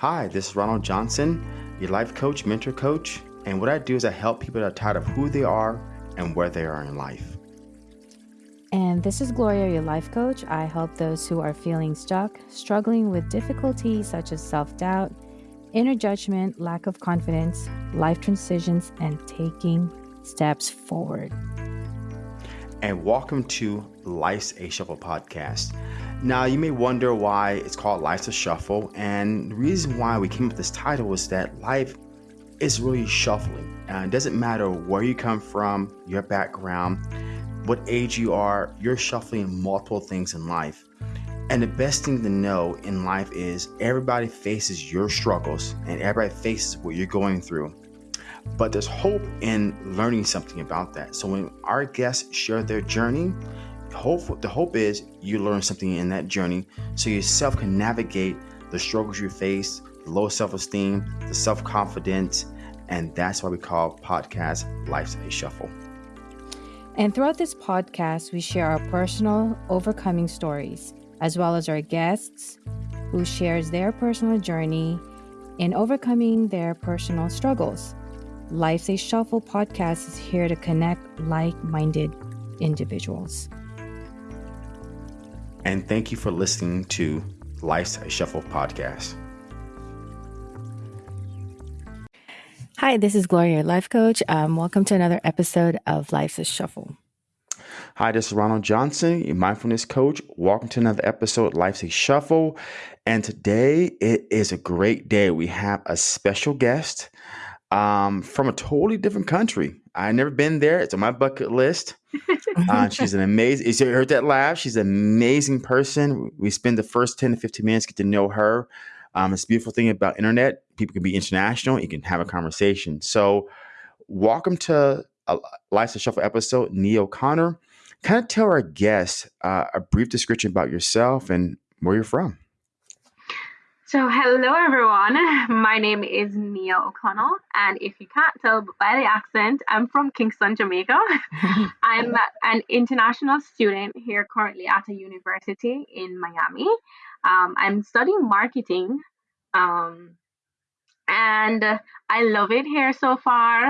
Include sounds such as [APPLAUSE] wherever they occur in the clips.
Hi, this is Ronald Johnson, your life coach, mentor coach, and what I do is I help people that are tired of who they are and where they are in life. And this is Gloria, your life coach. I help those who are feeling stuck, struggling with difficulties such as self doubt, inner judgment, lack of confidence, life transitions, and taking steps forward. And welcome to Life's a Shuffle podcast. Now, you may wonder why it's called Life's a Shuffle, and the reason why we came up with this title is that life is really shuffling. Uh, it doesn't matter where you come from, your background, what age you are, you're shuffling multiple things in life. And the best thing to know in life is everybody faces your struggles and everybody faces what you're going through. But there's hope in learning something about that. So when our guests share their journey, hope the hope is you learn something in that journey so yourself can navigate the struggles you face the low self-esteem the self-confidence and that's why we call podcast life's a shuffle. And throughout this podcast we share our personal overcoming stories as well as our guests who shares their personal journey in overcoming their personal struggles. Life's a shuffle podcast is here to connect like-minded individuals and thank you for listening to Life's a Shuffle podcast. Hi, this is Gloria, life coach. Um, welcome to another episode of Life's a Shuffle. Hi, this is Ronald Johnson, your mindfulness coach. Welcome to another episode of Life's a Shuffle. And today it is a great day. We have a special guest um, from a totally different country. I've never been there. It's on my bucket list. Uh, [LAUGHS] she's an amazing. You heard that laugh? She's an amazing person. We spend the first ten to fifteen minutes get to know her. Um, it's a beautiful thing about internet. People can be international. You can have a conversation. So, welcome to a Life's a Shuffle episode. Nia O'Connell, kind of tell our guests uh, a brief description about yourself and where you're from. So, hello everyone. [LAUGHS] My name is Nia O'Connell, and if you can't tell by the accent, I'm from Kingston, Jamaica. [LAUGHS] I'm an international student here currently at a university in Miami. Um, I'm studying marketing, um, and I love it here so far.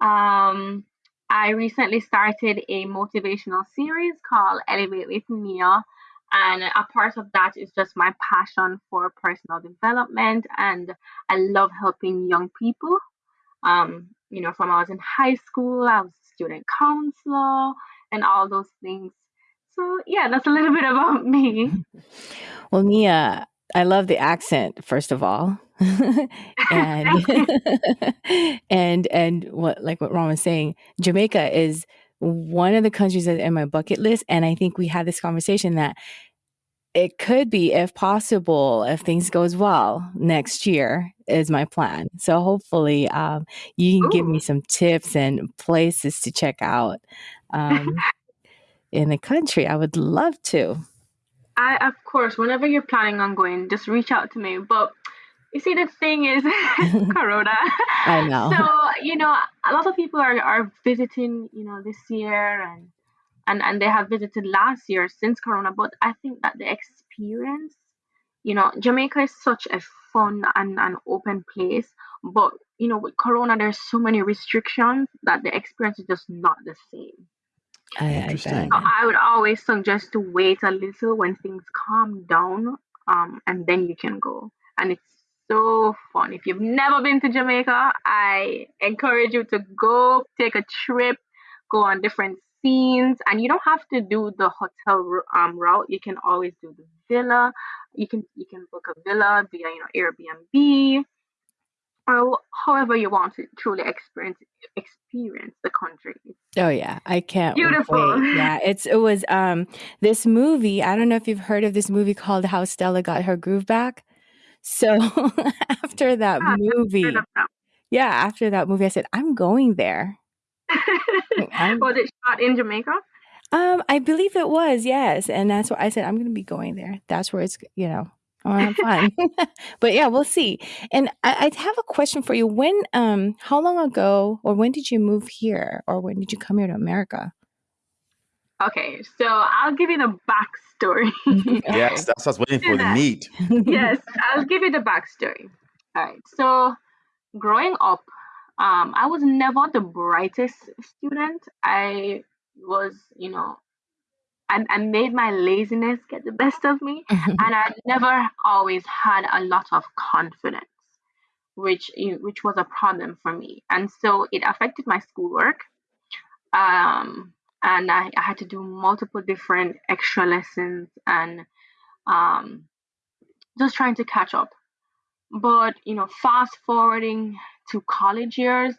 Um, I recently started a motivational series called Elevate with Nia and a part of that is just my passion for personal development. And I love helping young people. Um, you know, from I was in high school, I was a student counselor and all those things. So, yeah, that's a little bit about me. [LAUGHS] Well, Nia, I love the accent, first of all. [LAUGHS] [LAUGHS] and and and what like what Ron was saying, Jamaica is one of the countries that's in my bucket list. And I think we had this conversation that it could be, if possible, if things goes well next year is my plan. So hopefully, um, you can Ooh. give me some tips and places to check out um, in the country. I would love to. I, of course, whenever you're planning on going, just reach out to me. But you see, the thing is, [LAUGHS] [LAUGHS] Corona. I know. So you know, a lot of people are are visiting, you know, this year and and and they have visited last year since Corona. But I think that the experience, you know, Jamaica is such a fun and an open place, but you know, with Corona, there's so many restrictions that the experience is just not the same. I, I, so I would always suggest to wait a little when things calm down, um, and then you can go. And it's so fun. If you've never been to Jamaica, I encourage you to go take a trip, go on different scenes, and you don't have to do the hotel um, route. You can always do the villa. You can you can book a villa via you know Airbnb, or however you want to truly experience experience the country. Oh yeah, I can't. Beautiful. Wait. Yeah, it's it was um this movie. I don't know if you've heard of this movie called How Stella Got Her Groove Back. So [LAUGHS] after that yeah, movie, yeah, after that movie, I said, I'm going there. [LAUGHS] I'm, was it shot in Jamaica? Um, I believe it was, yes. And that's why I said, I'm going to be going there. That's where it's, you know, I have fun. [LAUGHS] but yeah, we'll see. And I, I have a question for you. When, um, how long ago or when did you move here or when did you come here to America? Okay, so I'll give you the backstory. [LAUGHS] yes, that's what I was waiting for the meat. yes, I'll give you the backstory. All right, so growing up, um, I was never the brightest student. I was, you know, I, I made my laziness get the best of me, [LAUGHS] and I never always had a lot of confidence, which which was a problem for me, and so it affected my schoolwork. Um, and I, I had to do multiple different extra lessons and um, just trying to catch up. But you know, fast forwarding to college years,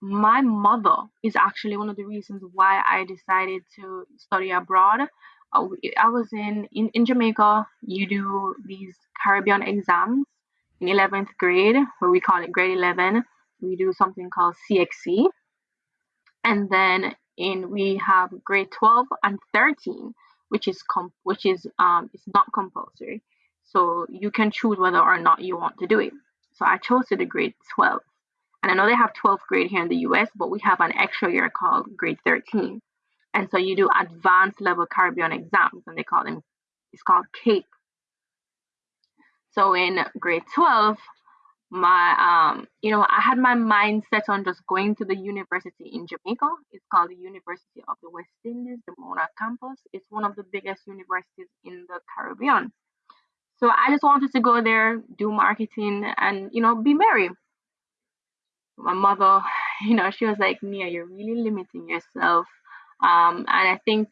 my mother is actually one of the reasons why I decided to study abroad. Uh, I was in, in, in Jamaica, you do these Caribbean exams in 11th grade, where we call it grade 11. We do something called CXC. And then in we have grade 12 and 13, which is which is um it's not compulsory. So you can choose whether or not you want to do it. So I chose to do grade 12. And I know they have 12th grade here in the US, but we have an extra year called grade 13. And so you do advanced level Caribbean exams, and they call them, it's called CAPE. So in grade 12, my, um, you know, I had my mind set on just going to the university in Jamaica. It's called the University of the West Indies, the Mona campus. It's one of the biggest universities in the Caribbean. So I just wanted to go there, do marketing, and, you know, be merry my mother, [SIGHS] you know, she was like, Nia, you're really limiting yourself. Um, and I think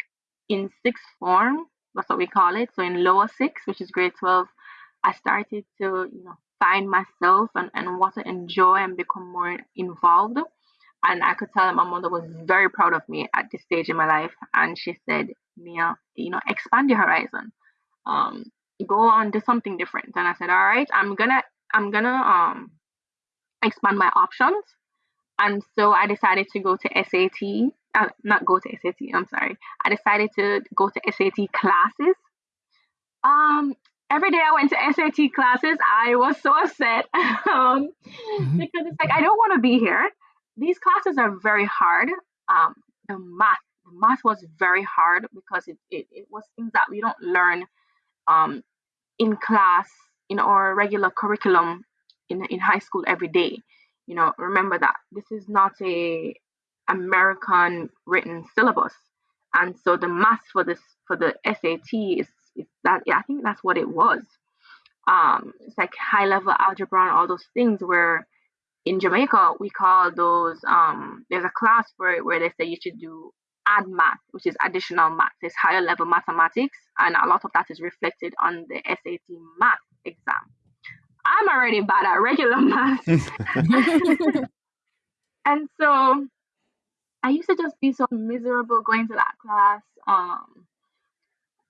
in sixth form, that's what we call it. So in lower six, which is grade 12, I started to, you know, find myself and, and what to enjoy and become more involved. And I could tell that my mother was very proud of me at this stage in my life. And she said, Nia, you know, expand your horizon. Um, go on, do something different. And I said, all right, I'm gonna, I'm gonna, um, expand my options. And so I decided to go to SAT, uh, not go to SAT, I'm sorry. I decided to go to SAT classes. Um, every day I went to SAT classes, I was so upset [LAUGHS] um, mm-hmm. because it's like, I don't want to be here. These classes are very hard. Um, the math, the math was very hard because it, it, it was things that we don't learn um, in class in our regular curriculum in, in high school every day. You know, remember that this is not a American written syllabus. And so the math for this for the SAT is, is that yeah, I think that's what it was. Um, it's like high level algebra and all those things where in Jamaica we call those um, there's a class where where they say you should do add math, which is additional math. It's higher level mathematics, and a lot of that is reflected on the SAT math exam. I'm already bad at regular [LAUGHS] math. [LAUGHS] and so I used to just be so miserable going to that class. Um,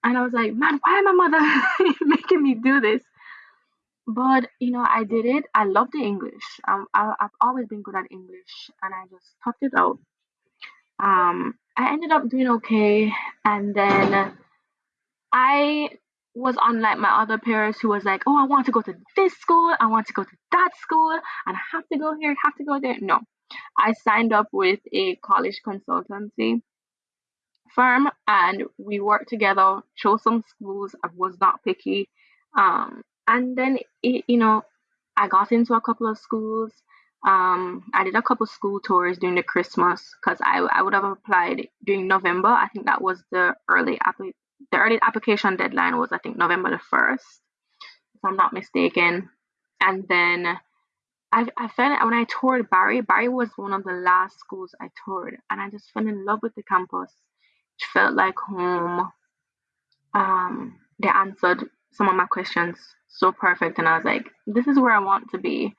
and I was like, man, why am my mother [LAUGHS] making me do this? But you know, I did it. I love the English. Um, I, I've always been good at English, and I just talked it out. Um, I ended up doing okay, and then I was unlike my other peers who was like, oh, I want to go to this school, I want to go to that school, and I have to go here, have to go there. No, I signed up with a college consultancy firm and we worked together, chose some schools. I was not picky. Um, and then, it, you know, I got into a couple of schools. Um, I did a couple school tours during the Christmas because I, I would have applied during November. I think that was the early application the early application deadline was I think November the first, if I'm not mistaken. And then I I fell when I toured Barry. Barry was one of the last schools I toured, and I just fell in love with the campus. Felt like home. Um, they answered some of my questions so perfect, and I was like, this is where I want to be.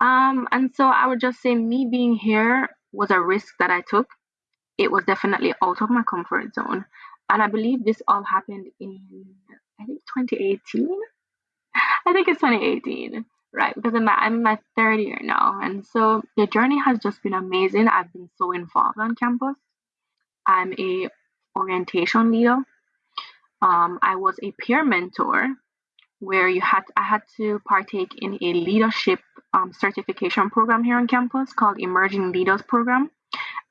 Um, and so I would just say me being here was a risk that I took. It was definitely out of my comfort zone and I believe this all happened in I think 2018. I think it's 2018, right? Because I'm, I'm in my third year now, and so the journey has just been amazing. I've been so involved on campus. I'm a orientation leader. Um, I was a peer mentor, where you had I had to partake in a leadership um, certification program here on campus called Emerging Leaders Program,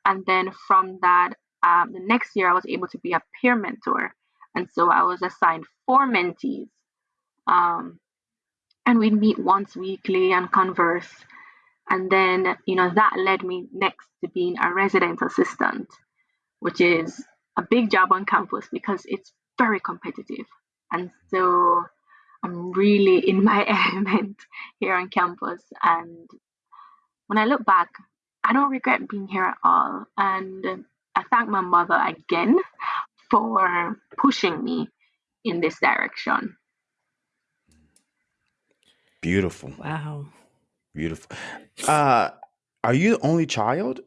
and then from that um, the next year I was able to be a peer mentor. And so I was assigned four mentees. Um, and we'd meet once weekly and converse. And then, you know, that led me next to being a resident assistant, which is a big job on campus because it's very competitive. And so I'm really in my [LAUGHS] element here on campus. And when I look back, I don't regret being here at all. And I thank my mother again for pushing me in this direction. Beautiful. Wow. Beautiful. Uh, are you the only child?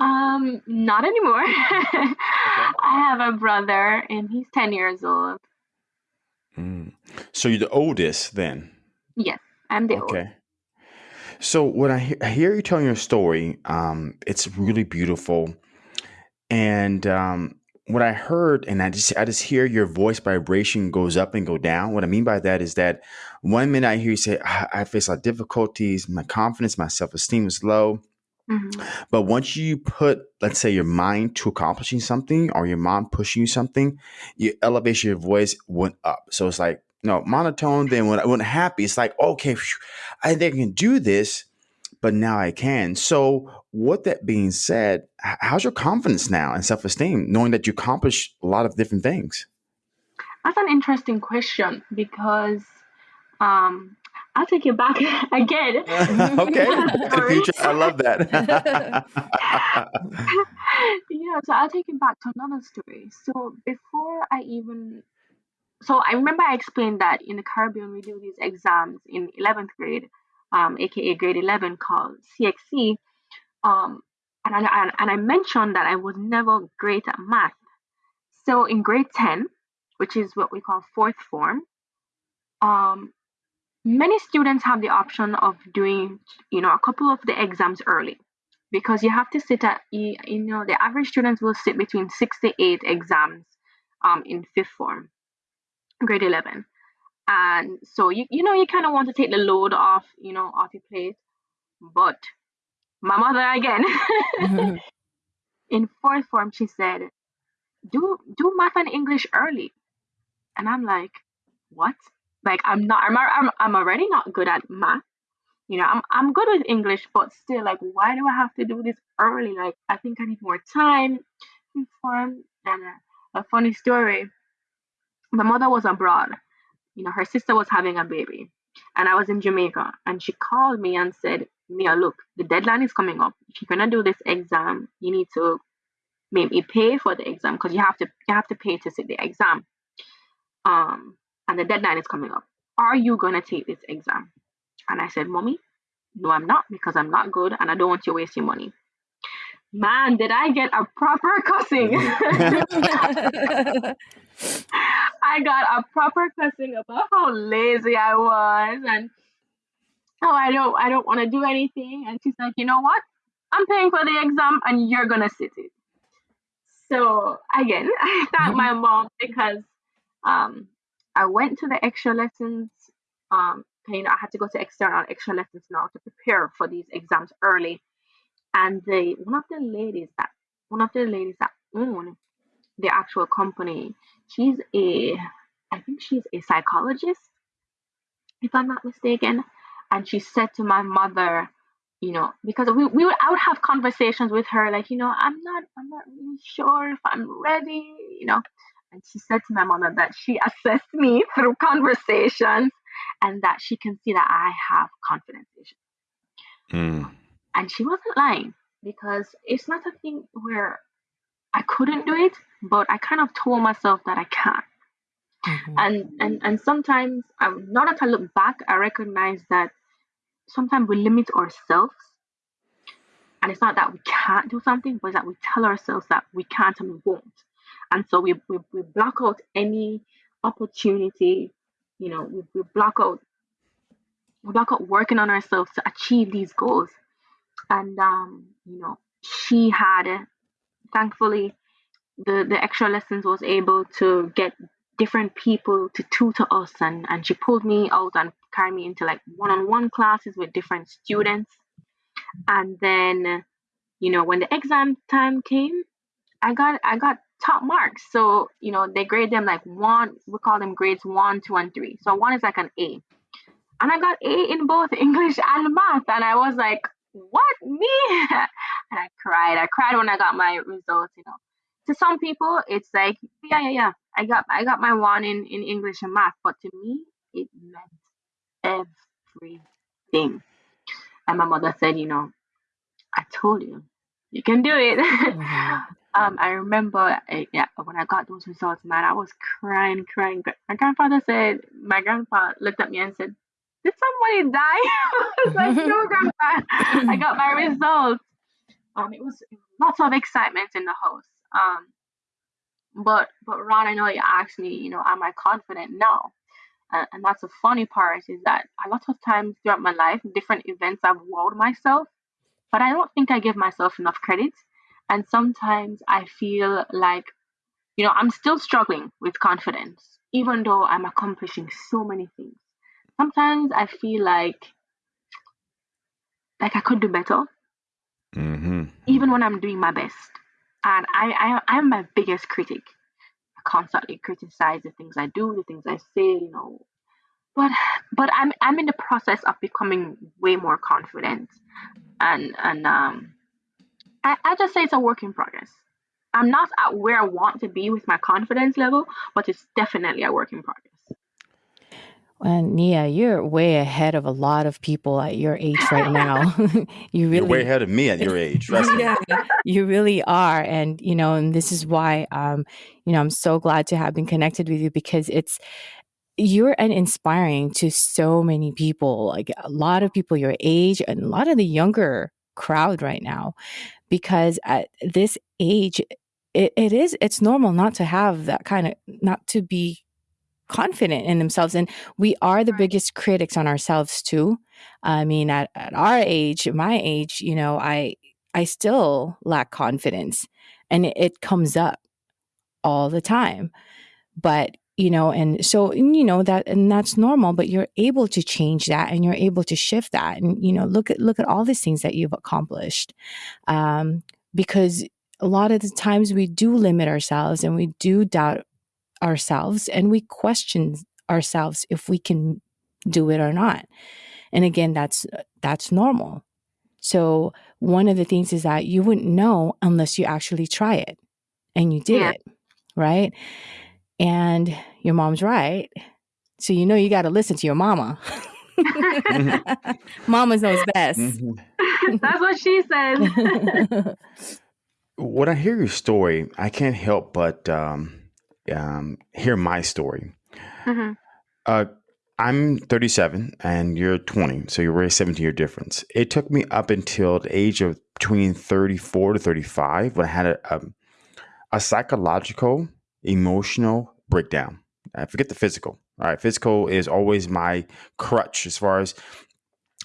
Um, not anymore. okay. [LAUGHS] I have a brother and he's 10 years old. Mm. So you're the oldest then? Yes, I'm the okay. Oldest. Okay. So when I, he- I hear you telling your story, um, it's really beautiful. And um, what I heard, and I just I just hear your voice vibration goes up and go down. What I mean by that is that one minute I hear you say, I, I face a lot of difficulties, my confidence, my self esteem is low. Mm-hmm. But once you put, let's say, your mind to accomplishing something or your mom pushing you something, your elevation your voice went up. So it's like, no, monotone. Then when I went happy, it's like, okay, whew, I think I can do this, but now I can. So, with that being said, how's your confidence now and self esteem, knowing that you accomplished a lot of different things? That's an interesting question because um, I'll take you back [LAUGHS] again. [LAUGHS] okay. [LAUGHS] I love that. yeah, so I'll take you back to another story. So before I even so I remember I explained that in the Caribbean we do these exams in 11th grade, um, aka grade 11 called CXC. Um, and I, and I mentioned that I was never great at math. So in grade 10, which is what we call fourth form, um, many students have the option of doing you know a couple of the exams early because you have to sit at you, know the average students will sit between six to eight exams um, in fifth form grade 11 and so you, you know you kind of want to take the load off you know off your plate. But my mother again. [LAUGHS] [LAUGHS] In fourth form she said do do math and english early. And i'm like what like I'm not I'm I'm, I'm already not good at math. You know, I'm I'm good with English, but still like why do I have to do this early? Like I think I need more time fun. And a, a funny story. My mother was abroad. You know, her sister was having a baby. And I was in Jamaica and she called me and said, Nia, look, the deadline is coming up. If you're gonna do this exam, you need to maybe pay for the exam because you have to you have to pay to sit the exam. Um and the deadline is coming up. Are you going to take this exam? And I said, Mommy, no, I'm not because I'm not good and I don't want you wasting money. Man, did I get a proper cussing. [LAUGHS] I got a proper cussing about how lazy I was and oh I don't I don't want to do anything. And she's like, you know what? I'm paying for the exam and you're gonna sit it. So again, [LAUGHS] I thank my mom because um I went to the extra lessons. Um, you know, I had to go to external extra lessons now to prepare for these exams early. And the one of the ladies that one of the ladies that own the actual company, she's a I think she's a psychologist, if I'm not mistaken. And she said to my mother, you know, because we, we would I would have conversations with her, like, you know, I'm not I'm not really sure if I'm ready, you know. And she said to my mother that she assessed me [LAUGHS] through conversations and that she can see that I have confidence issues. Mm. And she wasn't lying because it's not a thing where I couldn't do it, but I kind of told myself that I can. Mm-hmm. And, and and sometimes, um, now that I look back, I recognize that sometimes we limit ourselves. And it's not that we can't do something, but that we tell ourselves that we can't and we won't and so we, we, we block out any opportunity you know we, we block out we block out working on ourselves to achieve these goals. And um you know she had thankfully the the extra lessons was able to get different people to tutor us. And and she pulled me out and carried me into like one-on-one classes with different students. And then you know when the exam time came I got I got top marks. So, you know, they grade them like one, we call them grades one, two, and three. So one is like an A. And I got A in both [LAUGHS] English and math. And I was like, what? Me? [LAUGHS] and I cried. I cried when I got my results, you know. To some people, it's like, yeah, yeah, yeah. I got I got my one in, in English and math. But to me, it meant everything. And my mother said, you know, I told you, you can do it. [LAUGHS] um, I remember uh, yeah, when I got those results, man, I was crying, crying. My grandfather said, my grandpa looked at me and said, did somebody die? [LAUGHS] I was like, no, [LAUGHS] grandpa, I got my results. Um, it was lots of excitement in the house. Um, but but Ron, I know you asked me, you know, am I confident now? Uh, and that's the funny part is that a lot of times throughout my life, different events I've wowed myself, but I don't think I give myself enough credit. And sometimes I feel like, you know, I'm still struggling with confidence, even though I'm accomplishing so many things. Sometimes I feel like, like I could do better, mm-hmm. even when I'm doing my best. And I, I, I'm my biggest critic I constantly criticize the things I do, the things I say, you know. But but I'm I'm in the process of becoming way more confident, and and um, I, I just say it's a work in progress. I'm not at where I want to be with my confidence level, but it's definitely a work in progress. And Nia, you're way ahead of a lot of people at your age right now. [LAUGHS] [LAUGHS] you really You're way ahead of me at your age. yeah, you really are. And you know, and this is why um, you know, I'm so glad to have been connected with you because it's you're an inspiring to so many people, like a lot of people your age and a lot of the younger crowd right now. Because at this age, it, it is it's normal not to have that kind of not to be confident in themselves. And we are the biggest critics on ourselves too. I mean, at, at our age, my age, you know, I I still lack confidence and it, it comes up all the time. But you know and so you know that and that's normal but you're able to change that and you're able to shift that and you know look at look at all these things that you've accomplished um, because a lot of the times we do limit ourselves and we do doubt ourselves and we question ourselves if we can do it or not. And again, that's that's normal. So one of the things is that you wouldn't know unless you actually try it. And you did yeah. it, right? And your mom's right. So you know you got to listen to your mama. [LAUGHS] mama knows best. Mm-hmm. [LAUGHS] That's what she said. [LAUGHS] when I hear your story, I can't help but um, um, hear my story. Mm-hmm. Uh, I'm 37 and you're 20, so you're a 17 year difference. It took me up until the age of between 34 to 35 when I had a, a, um, a psychological, emotional breakdown. I forget the physical. All right, physical is always my crutch as far as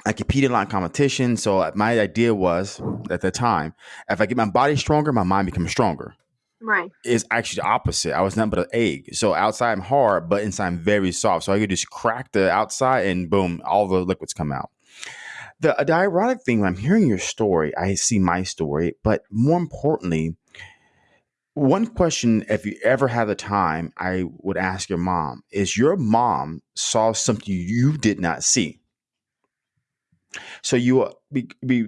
I competed in a lot of competition. So my idea was at the time, if I get my body stronger, my mind becomes stronger. Right. Is actually the opposite. I was nothing but an egg. So outside I'm hard, but inside I'm very soft. So I could just crack the outside and boom, all the liquids come out. The, the ironic thing when I'm hearing your story, I see my story, but more importantly, one question, if you ever have the time, I would ask your mom is your mom saw something you did not see. So you uh, be, be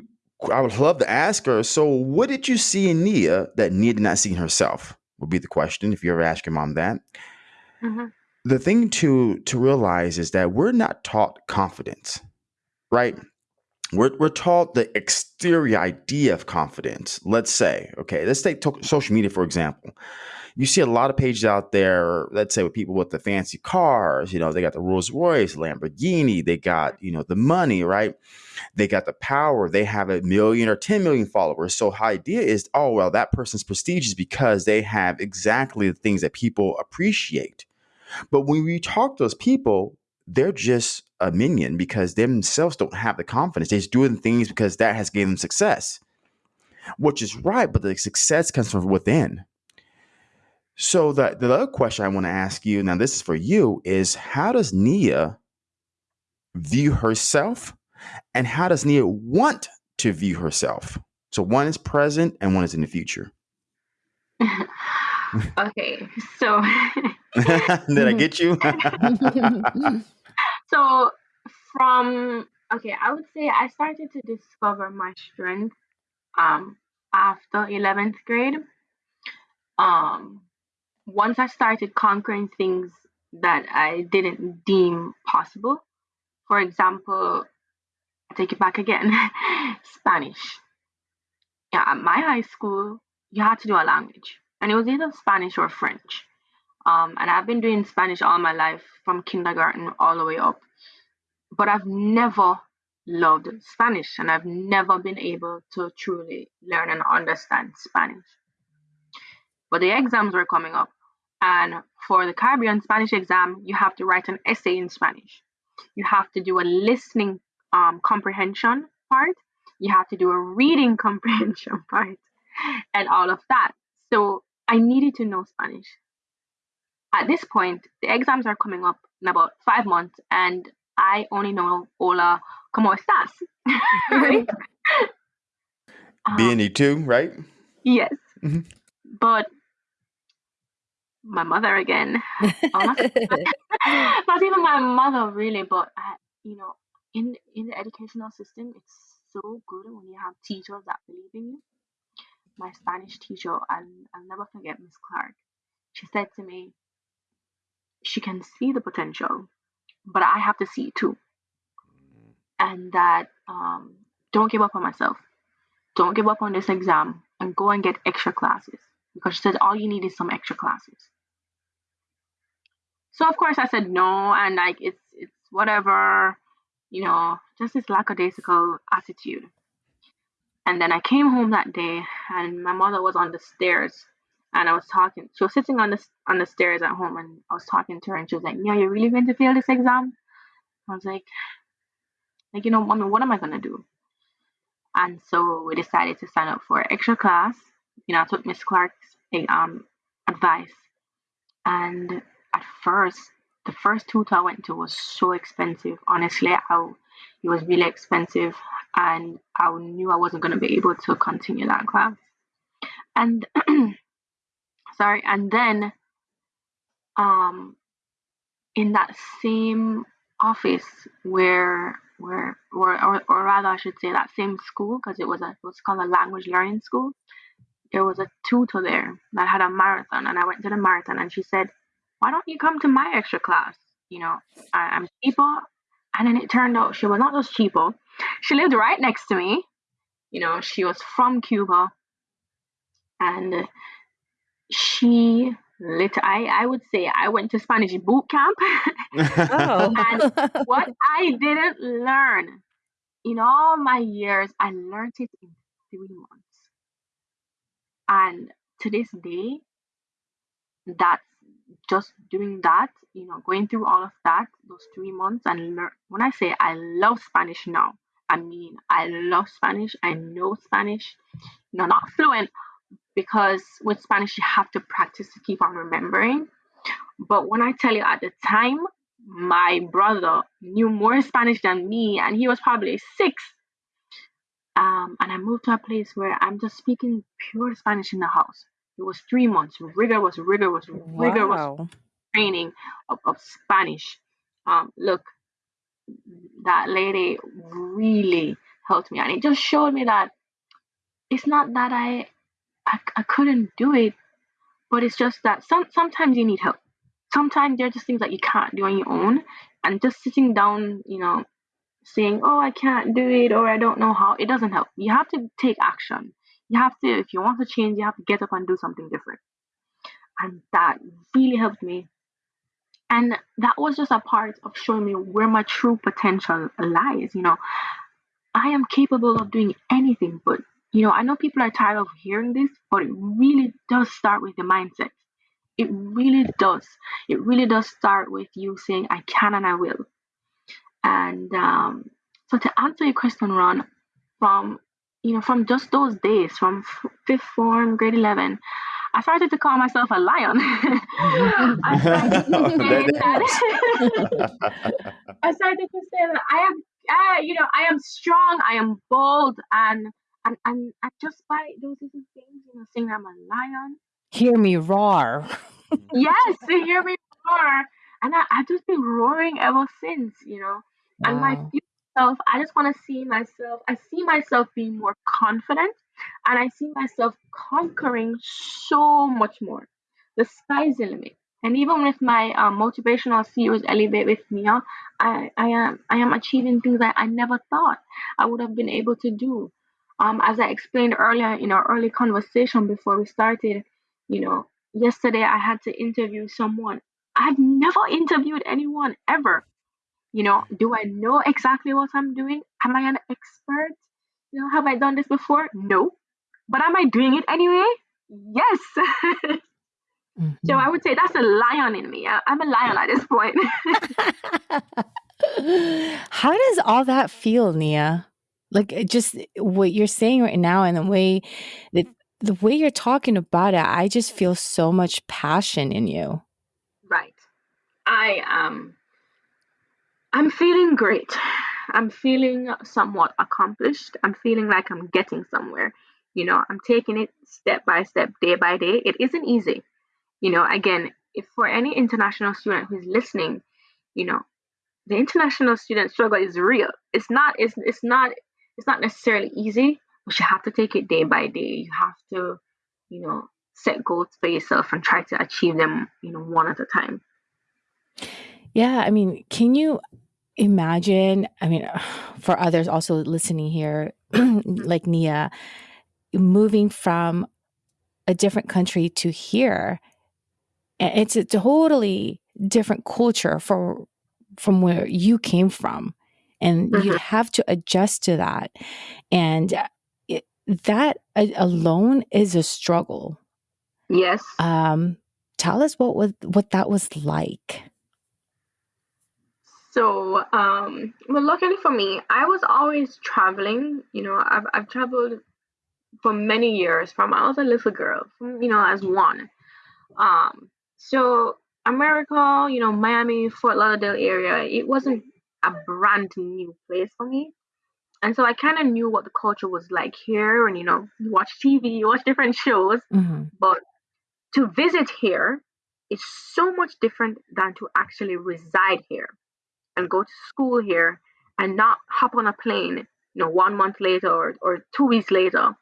I would love to ask her. So, what did you see in Nia that Nia did not see in herself? Would be the question if you ever ask your mom that. Mm-hmm. The thing to to realize is that we're not taught confidence, right? We're we're taught the exterior idea of confidence. Let's say, okay, let's take social media for example you see a lot of pages out there, let's say with people with the fancy cars, you know, they got the Rolls Royce, Lamborghini, they got, you know, the money, right? They got the power, they have a million or 10 million followers. So the idea is, oh, well, that person's prestigious because they have exactly the things that people appreciate. But when we talk to those people, they're just a minion because they themselves don't have the confidence. They're just doing things because that has given them success, which is right. But the success comes from within. So the the other question I want to ask you now, this is for you, is how does Nia view herself, and how does Nia want to view herself? So one is present and one is in the future. [LAUGHS] okay, so [LAUGHS] Did I get you? [LAUGHS] so from okay, I would say I started to discover my strength um after 11th grade. Um once I started conquering things that I didn't deem possible. For example, take it back again, [LAUGHS] Spanish. Yeah, at my high school, you had to do a language, and it was either Spanish or French. Um, and I've been doing Spanish all my life, from kindergarten all the way up. But I've never loved Spanish, and I've never been able to truly learn and understand Spanish. But the exams were coming up, and for the Caribbean Spanish exam, you have to write an essay in Spanish. You have to do a listening um, comprehension part. You have to do a reading [LAUGHS] comprehension part, and all of that. So I needed to know Spanish. At this point, the exams are coming up in about five months, and I only know hola, ¿cómo estás? [LAUGHS] right? [LAUGHS] Being too, right? Yes. Mhm. But my mother again. Oh, [LAUGHS] not, not even my mother really, but I, you know, in in the educational system, it's so good when you have teachers that believe in you. My Spanish teacher, I'll, I'll never forget Miss Clark. She said to me, she can see the potential, but I have to see it too. And that um, don't give up on myself. Don't give up on this exam and go and get extra classes because she said all you need is some extra classes. So of course I said no, and like it's it's whatever, you know, just this lackadaisical attitude. And then I came home that day, and my mother was on the stairs, and I was talking. She was sitting on the on the stairs at home, and I was talking to her, and she was like, "Yeah, you're really going to fail this exam?" I was like, "Like you know, mommy, what am I gonna do?" And so we decided to sign up for extra class. You know, I took Miss Clark's um advice, and at first, the first tutor I went to was so expensive. Honestly, I, it was really expensive, and I knew I wasn't going to be able to continue that class. And sorry, and then, um, in that same office where where or, or, or rather I should say that same school because it was a was called a language learning school. There was a tutor there that had a marathon, and I went to the marathon, and she said, why don't you come to my extra class? You know, I, I'm cheaper. And then it turned out she was not just cheaper. She lived right next to me. You know, she was from Cuba. And she lit I, I would say I went to Spanish boot camp. oh. [LAUGHS] And what I didn't learn in all my years, I learned it in three months. And to this day, that's just doing that, you know, going through all of that, those three months, and learn. When I say I love Spanish now, I mean I love Spanish. I know Spanish, you know, not fluent because with Spanish you have to practice to keep on remembering. But when I tell you at the time, my brother knew more Spanish than me, and he was probably six. Um, and I moved to a place where I'm just speaking pure Spanish in the house. It was three months. Rigor was rigor was rigor was Wow. training of, of Spanish. Um, look, that lady really helped me, and it just showed me that it's not that I I, I couldn't do it, but it's just that some sometimes you need help. Sometimes there are just things that you can't do on your own, and just sitting down, you know, saying, "Oh, I can't do it," or "I don't know how," it doesn't help. You have to take action. You have to, if you want to change, you have to get up and do something different. And that really helped me. And that was just a part of showing me where my true potential lies. You know, I am capable of doing anything, but you know, I know people are tired of hearing this, but it really does start with the mindset. It really does. It really does start with you saying, I can and I will. And um, so to answer your question, Ron, from you know, from just those days, from f- fifth form, grade eleven, I started to call myself a lion. [LAUGHS] I started to [LAUGHS] say That- that [LAUGHS] I started to say that I am, I, you know, I am strong, I am bold, and and and, and just by those little things, you know, saying I'm a lion, hear me roar. [LAUGHS] yes, hear me roar. And I, I've just been roaring ever since, you know. Wow. And my future self, I just want to see myself, I see myself being more confident and I see myself conquering so much more. The sky's the limit. And even with my um, motivational series Elevate with Nia, I, I am I am achieving things that I never thought I would have been able to do. Um, as I explained earlier in our early conversation before we started, you know, yesterday I had to interview someone. I've never interviewed anyone ever. You know, do I know exactly what I'm doing? Am I an expert? You know, have I done this before? No. But am I doing it anyway? Yes. mm-hmm. [LAUGHS] So I would say that's a lion in me. I, I'm a lion at this point. [LAUGHS] [LAUGHS] How does all that feel, Nia? Like just what you're saying right now and the way that the way you're talking about it, I just feel so much passion in you. Right. I um I'm feeling great. I'm feeling somewhat accomplished. I'm feeling like I'm getting somewhere. You know, I'm taking it step by step, day by day. It isn't easy. You know, again, if for any international student who's listening, you know, the international student struggle is real. It's not it's it's not it's not necessarily easy, but you have to take it day by day. You have to, you know, set goals for yourself and try to achieve them, you know, one at a time. Yeah, I mean, can you imagine? I mean, [SIGHS] for others also listening here, [CLEARS THROAT] mm-hmm. like Nia, moving from a different country to here, it's a totally different culture for from where you came from and mm-hmm. you have to adjust to that and it, that alone is a struggle yes um tell us what was what that was like so um well luckily for me i was always traveling you know i've, I've traveled for many years from I was a little girl, from, you know, as one. Um, so America, you know, Miami, Fort Lauderdale area, it wasn't a brand new place for me. And so I kind of knew what the culture was like here, and you know, you watch TV, you watch different shows, mm-hmm. but to visit here is so much different than to actually reside here and go to school here and not hop on a plane, you know, one month later or, or two weeks later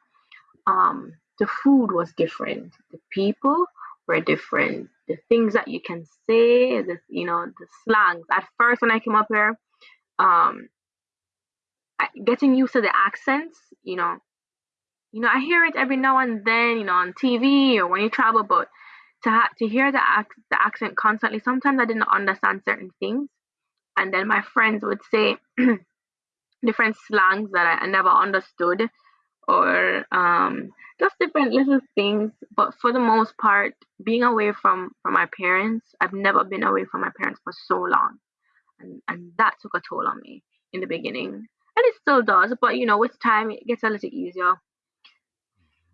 um, the food was different, the people were different, the things that you can say, the you know the slangs. At first, when I came up here, um, getting used to the accents, you know, you know, I hear it every now and then, you know, on TV or when you travel, but to to hear the ac- the accent constantly, sometimes I didn't understand certain things, and then my friends would say [CLEARS THROAT] different slangs that I, I never understood or um, just different little things. But for the most part, being away from from my parents, I've never been away from my parents for so long, and and that took a toll on me in the beginning, and it still does. But you know, with time, it gets a little easier.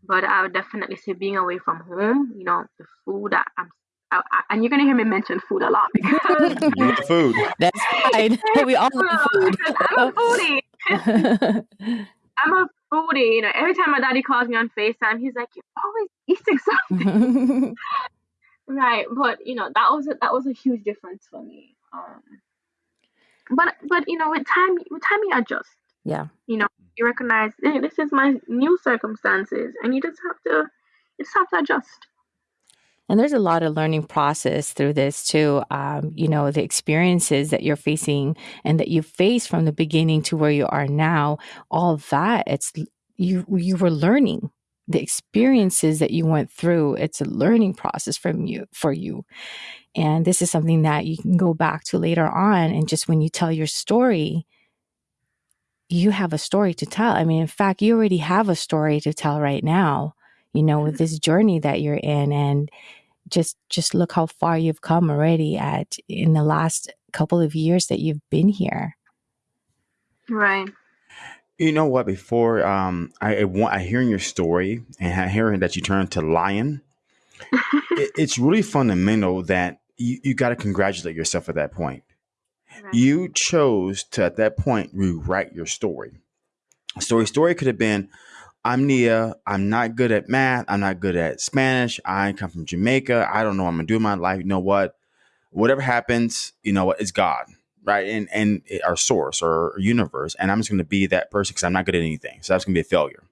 But I would definitely say being away from home, you know, the food that I'm I, I, and you're gonna hear me mention food a lot because [LAUGHS] food. [LAUGHS] That's fine. We all love food. I'm a foodie. [LAUGHS] I'm a foodie. You know, every time my daddy calls me on FaceTime, he's like, "You're always eating something." right, but you know that was a, that was a huge difference for me. Um, but but you know, with time, with time, you adjust. Yeah. You know, you recognize hey, this is my new circumstances, and you just have to, you just have to adjust. And there's a lot of learning process through this too. Um, you know, the experiences that you're facing and that you face from the beginning to where you are now, all that it's you you were learning the experiences that you went through. It's a learning process from you for you. And this is something that you can go back to later on. And just when you tell your story, you have a story to tell. I mean, in fact, you already have a story to tell right now, you know, with this journey that you're in. And just just look how far you've come already at in the last couple of years that you've been here right you know what before um i i want i hearing your story and hearing that you turned to lion [LAUGHS] it, it's really fundamental that you, you got to congratulate yourself at that point right. you chose to at that point rewrite your story story story could have been I'm Nia. I'm not good at math. I'm not good at Spanish. I come from Jamaica. I don't know what I'm gonna do in my life. You know what? Whatever happens, you know what? It's God, right? And and our source or universe. And I'm just gonna be that person because I'm not good at anything. So that's gonna be a failure.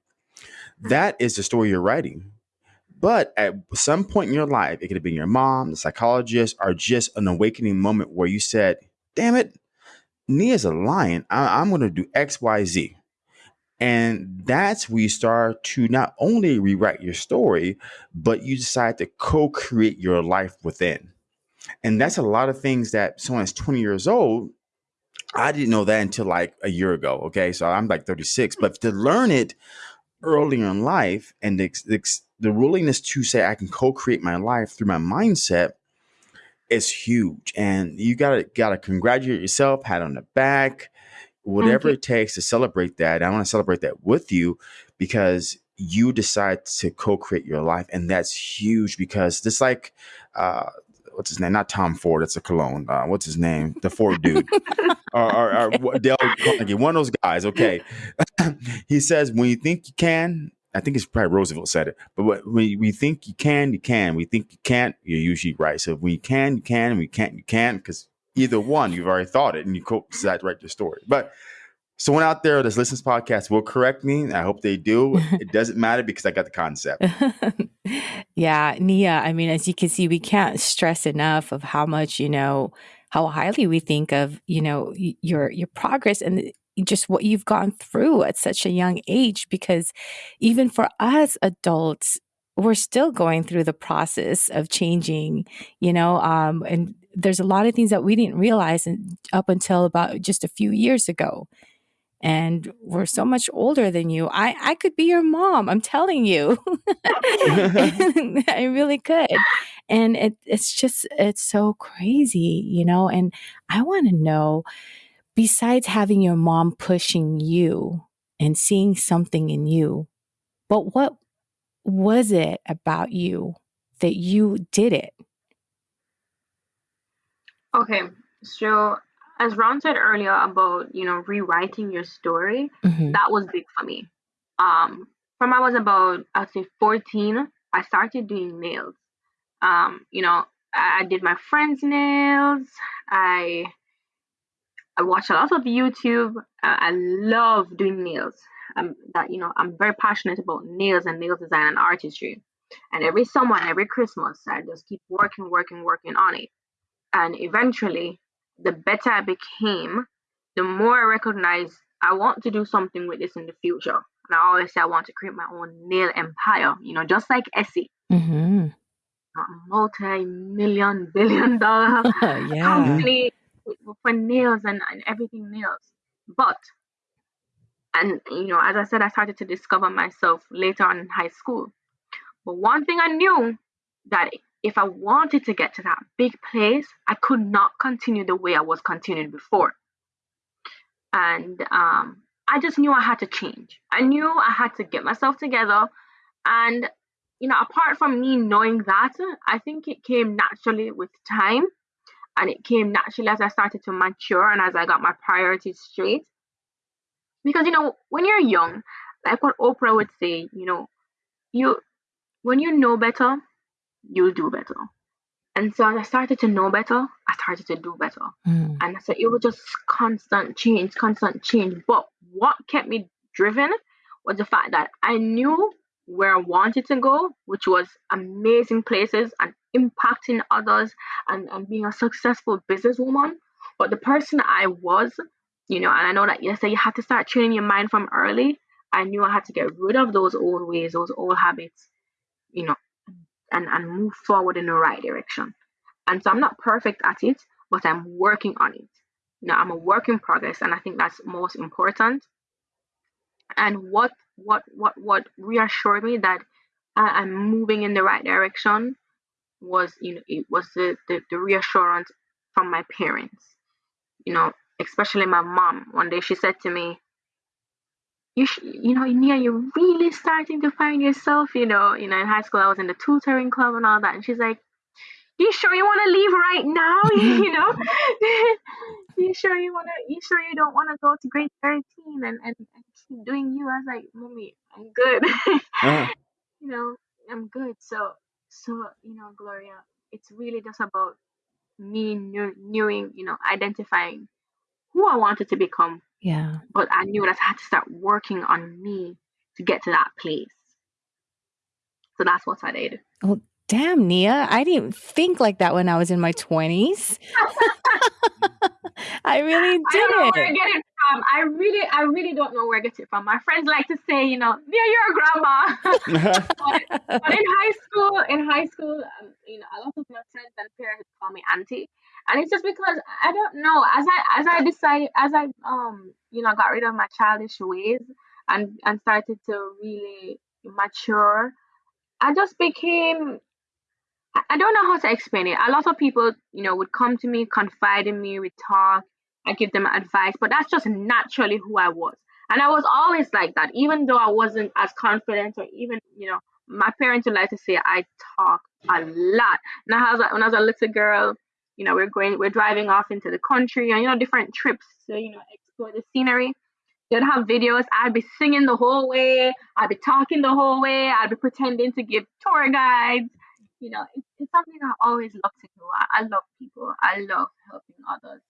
That is the story you're writing. But at some point in your life, it could have been your mom, the psychologist, or just an awakening moment where you said, "Damn it, Nia's a lion. I- I'm going to do X, Y, Z." And that's where you start to not only rewrite your story, but you decide to co create your life within. And that's a lot of things that someone that's 20 years old, I didn't know that until like a year ago. Okay. So I'm like 36. But to learn it earlier in life and the, the, the willingness to say I can co create my life through my mindset is huge. And you gotta gotta congratulate yourself, pat on the back, whatever it takes to celebrate that. I want to celebrate that with you because you decide to co-create your life, and that's huge because just like uh, what's his name? Not Tom Ford. It's a cologne. Uh, what's his name? The Ford dude. [LAUGHS] or, or, or Dale Carnegie. One of those guys. Okay. [CLEARS THROAT] he says, when you think you can, I think it's probably Roosevelt said it, but when we think you can, you can. We think you can't, you're usually right. So when you can, you can, and we can't, you can't, because either one, you've already thought it and you co write your story. But someone out there that's listening to this podcast will correct me. I hope they do. it [LAUGHS] doesn't matter because I got the concept. [LAUGHS] yeah, Nia, I mean, as you can see, we can't stress enough of how much, you know, how highly we think of, you know, your your progress and just what you've gone through at such a young age because even for us adults we're still going through the process of changing you know um, and there's a lot of things that we didn't realize up until about just a few years ago and we're so much older than you. I, I could be your mom. I'm telling you. [LAUGHS] I really could. And it, it's just, it's so crazy, you know? And I want to know, besides having your mom pushing you and seeing something in you, but what was it about you that you did it? Okay. So as Ron said earlier about you know rewriting your story, mm-hmm. that was big for me. Um, from I was about I'd say 14, I started doing nails. Um, you know, I, I did my friends' nails. I I watch a lot of YouTube. I, I love doing nails. Um, that you know, I'm very passionate about nails and nail design and artistry. And every summer and every Christmas, I just keep working, working, working on it. And eventually, the better I became, the more I recognized I want to do something with this in the future. And I always say I want to create my own nail empire, you know, just like Essie. Mm-hmm. A multi-million, [LAUGHS] billion dollar [LAUGHS] yeah. company for nails and, and everything nails. But, and you know, as I said, I started to discover myself later on in high school. But one thing I knew that if I wanted to get to that big place, I could not continue the way I was continuing before. And um, I just knew I had to change. I knew I had to get myself together. And, you know, apart from me knowing that, I think it came naturally with time. And it came naturally as I started to mature and as I got my priorities straight. Because, you know, when you're young, like what Oprah would say, you know, you when you know better, you'll do better. And so as I started to know better, I started to do better. Mm. And so it was just constant change, constant change. But what kept me driven was the fact that I knew where I wanted to go, which was amazing places and impacting others and, and being a successful businesswoman. But the person I was, you know, and I know that yesterday you have to start training your mind from early. I knew I had to get rid of those old ways, those old habits, you know, and, and move forward in the right direction. And so I'm not perfect at it, but I'm working on it. You know, I'm a work in progress, and I think that's most important. And what what what what reassured me that I, am moving in the right direction was you know it was the, the, the reassurance from my parents. You know, especially my mom. One day she said to me, you sh- you know Nia, you're really starting to find yourself you know you know in high school I was in the tutoring club and all that and she's like you sure you want to leave right now [LAUGHS] you know [LAUGHS] you sure you want to you sure you don't want to go to grade 13 and, and, and keep doing you. I was like, mommy, I'm good. [LAUGHS] uh-huh. You know, I'm good. So, so you know, Gloria, it's really just about me knowing, you know, identifying who I wanted to become. Yeah. But I knew that I had to start working on me to get to that place. So that's what I did. Oh, damn, Nia. I didn't think like that when I was in my 20s. [LAUGHS] I really didn't. I don't know where I get it from. I really, I really don't know where I get it from. My friends like to say, you know, Nia, you're a grandma. [LAUGHS] [LAUGHS] but, but, in high school, in high school, um, you know, a lot of my friends and parents call me auntie, and it's just because I don't know. As I, as I decided, as I, um, you know, got rid of my childish ways and and started to really mature I just became I don't know how to explain it. A lot of people, you know, would come to me, confide in me, we talk, I give them advice, but that's just naturally who I was. And I was always like that, even though I wasn't as confident or even, you know, my parents would like to say I talk a lot. Now, when I was a little girl, you know, we're going, we're driving off into the country and, you know, different trips to, you know, explore the scenery. They'd have videos. I'd be singing the whole way. I'd be talking the whole way. I'd be pretending to give tour guides. You know, it's, it's something I always love to do. I, I love people. I love helping others.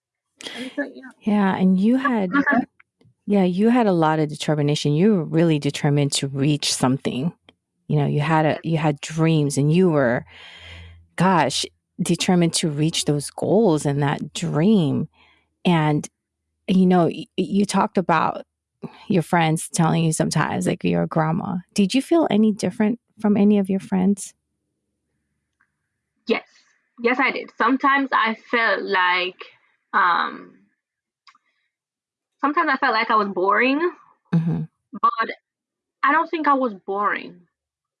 And so, you know, yeah, and you had, [LAUGHS] uh-huh. yeah, you had a lot of determination. You were really determined to reach something. You know, you had a, you had dreams, and you were, gosh, determined to reach those goals and that dream. And you know, you talked about your friends telling you sometimes like you're grandma. Did you feel any different from any of your friends? Yes. Yes, I did. Sometimes I felt like um sometimes I felt like I was boring. Mm-hmm. But I don't think I was boring.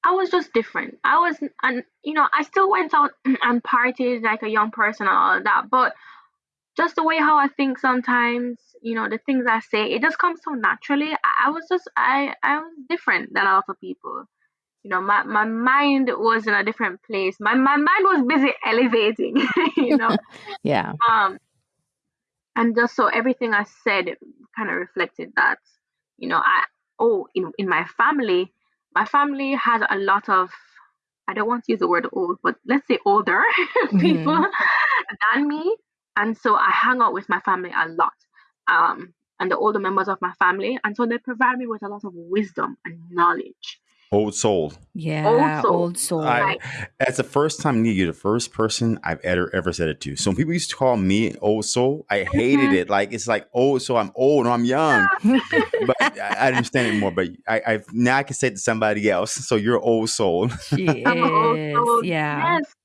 I was just different. I was, and you know, I still went out [CLEARS THROAT] and partied like a young person and all of that. But just the way how I think sometimes, you know, the things I say, it just comes so naturally. I, I was just I I was different than a lot of people. You know, my, my mind was in a different place. My my mind was busy [LAUGHS] elevating, [LAUGHS] you know. [LAUGHS] yeah. Um and just so everything I said kind of reflected that. You know, I oh in in my family, my family has a lot of I don't want to use the word old, but let's say older [LAUGHS] people mm-hmm. than me and so I hang out with my family a lot. Um, and the older members of my family. And so they provide me with a lot of wisdom and knowledge. Old soul. Yeah, old soul. Old soul. I, That's the first time you're the first person I've ever ever said it to. So when people used to call me old soul, I hated mm-hmm. it. Like it's like old, so I'm old, I'm young. [LAUGHS] but I, I, understand it more. But I, I now I can say it to somebody else. So you're old soul. She is. Yeah. Yes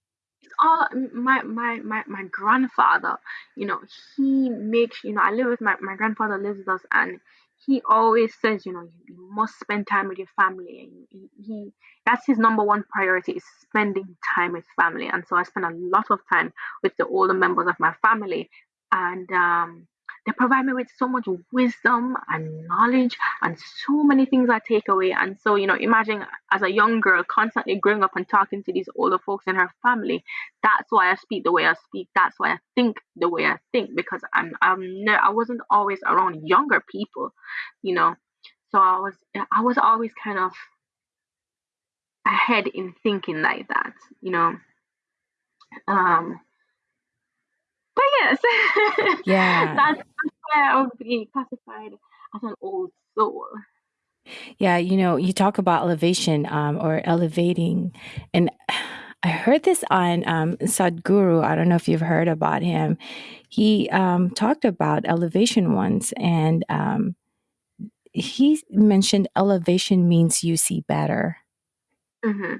all my my my my grandfather you know he makes you know i live with my my grandfather lives with us and he always says you know you, you must spend time with your family. And he, he that's his number one priority is spending time with family. And so i spend a lot of time with the older members of my family. And um they provide me with so much wisdom and knowledge and so many things I take away. And so, you know, imagine as a young girl constantly growing up and talking to these older folks in her family. That's why I speak the way I speak. That's why I think the way I think because I'm I'm ne- I wasn't always around younger people, you know. So I was I was always kind of ahead in thinking like that, you know. Um but yes, yeah, [LAUGHS] that's, where I would be classified as an old soul. Yeah, you know, you talk about elevation um, or elevating, and I heard this on um, Sadhguru. I don't know if you've heard about him. He um, talked about elevation once, and um, he mentioned elevation means you see better. Mm-hmm.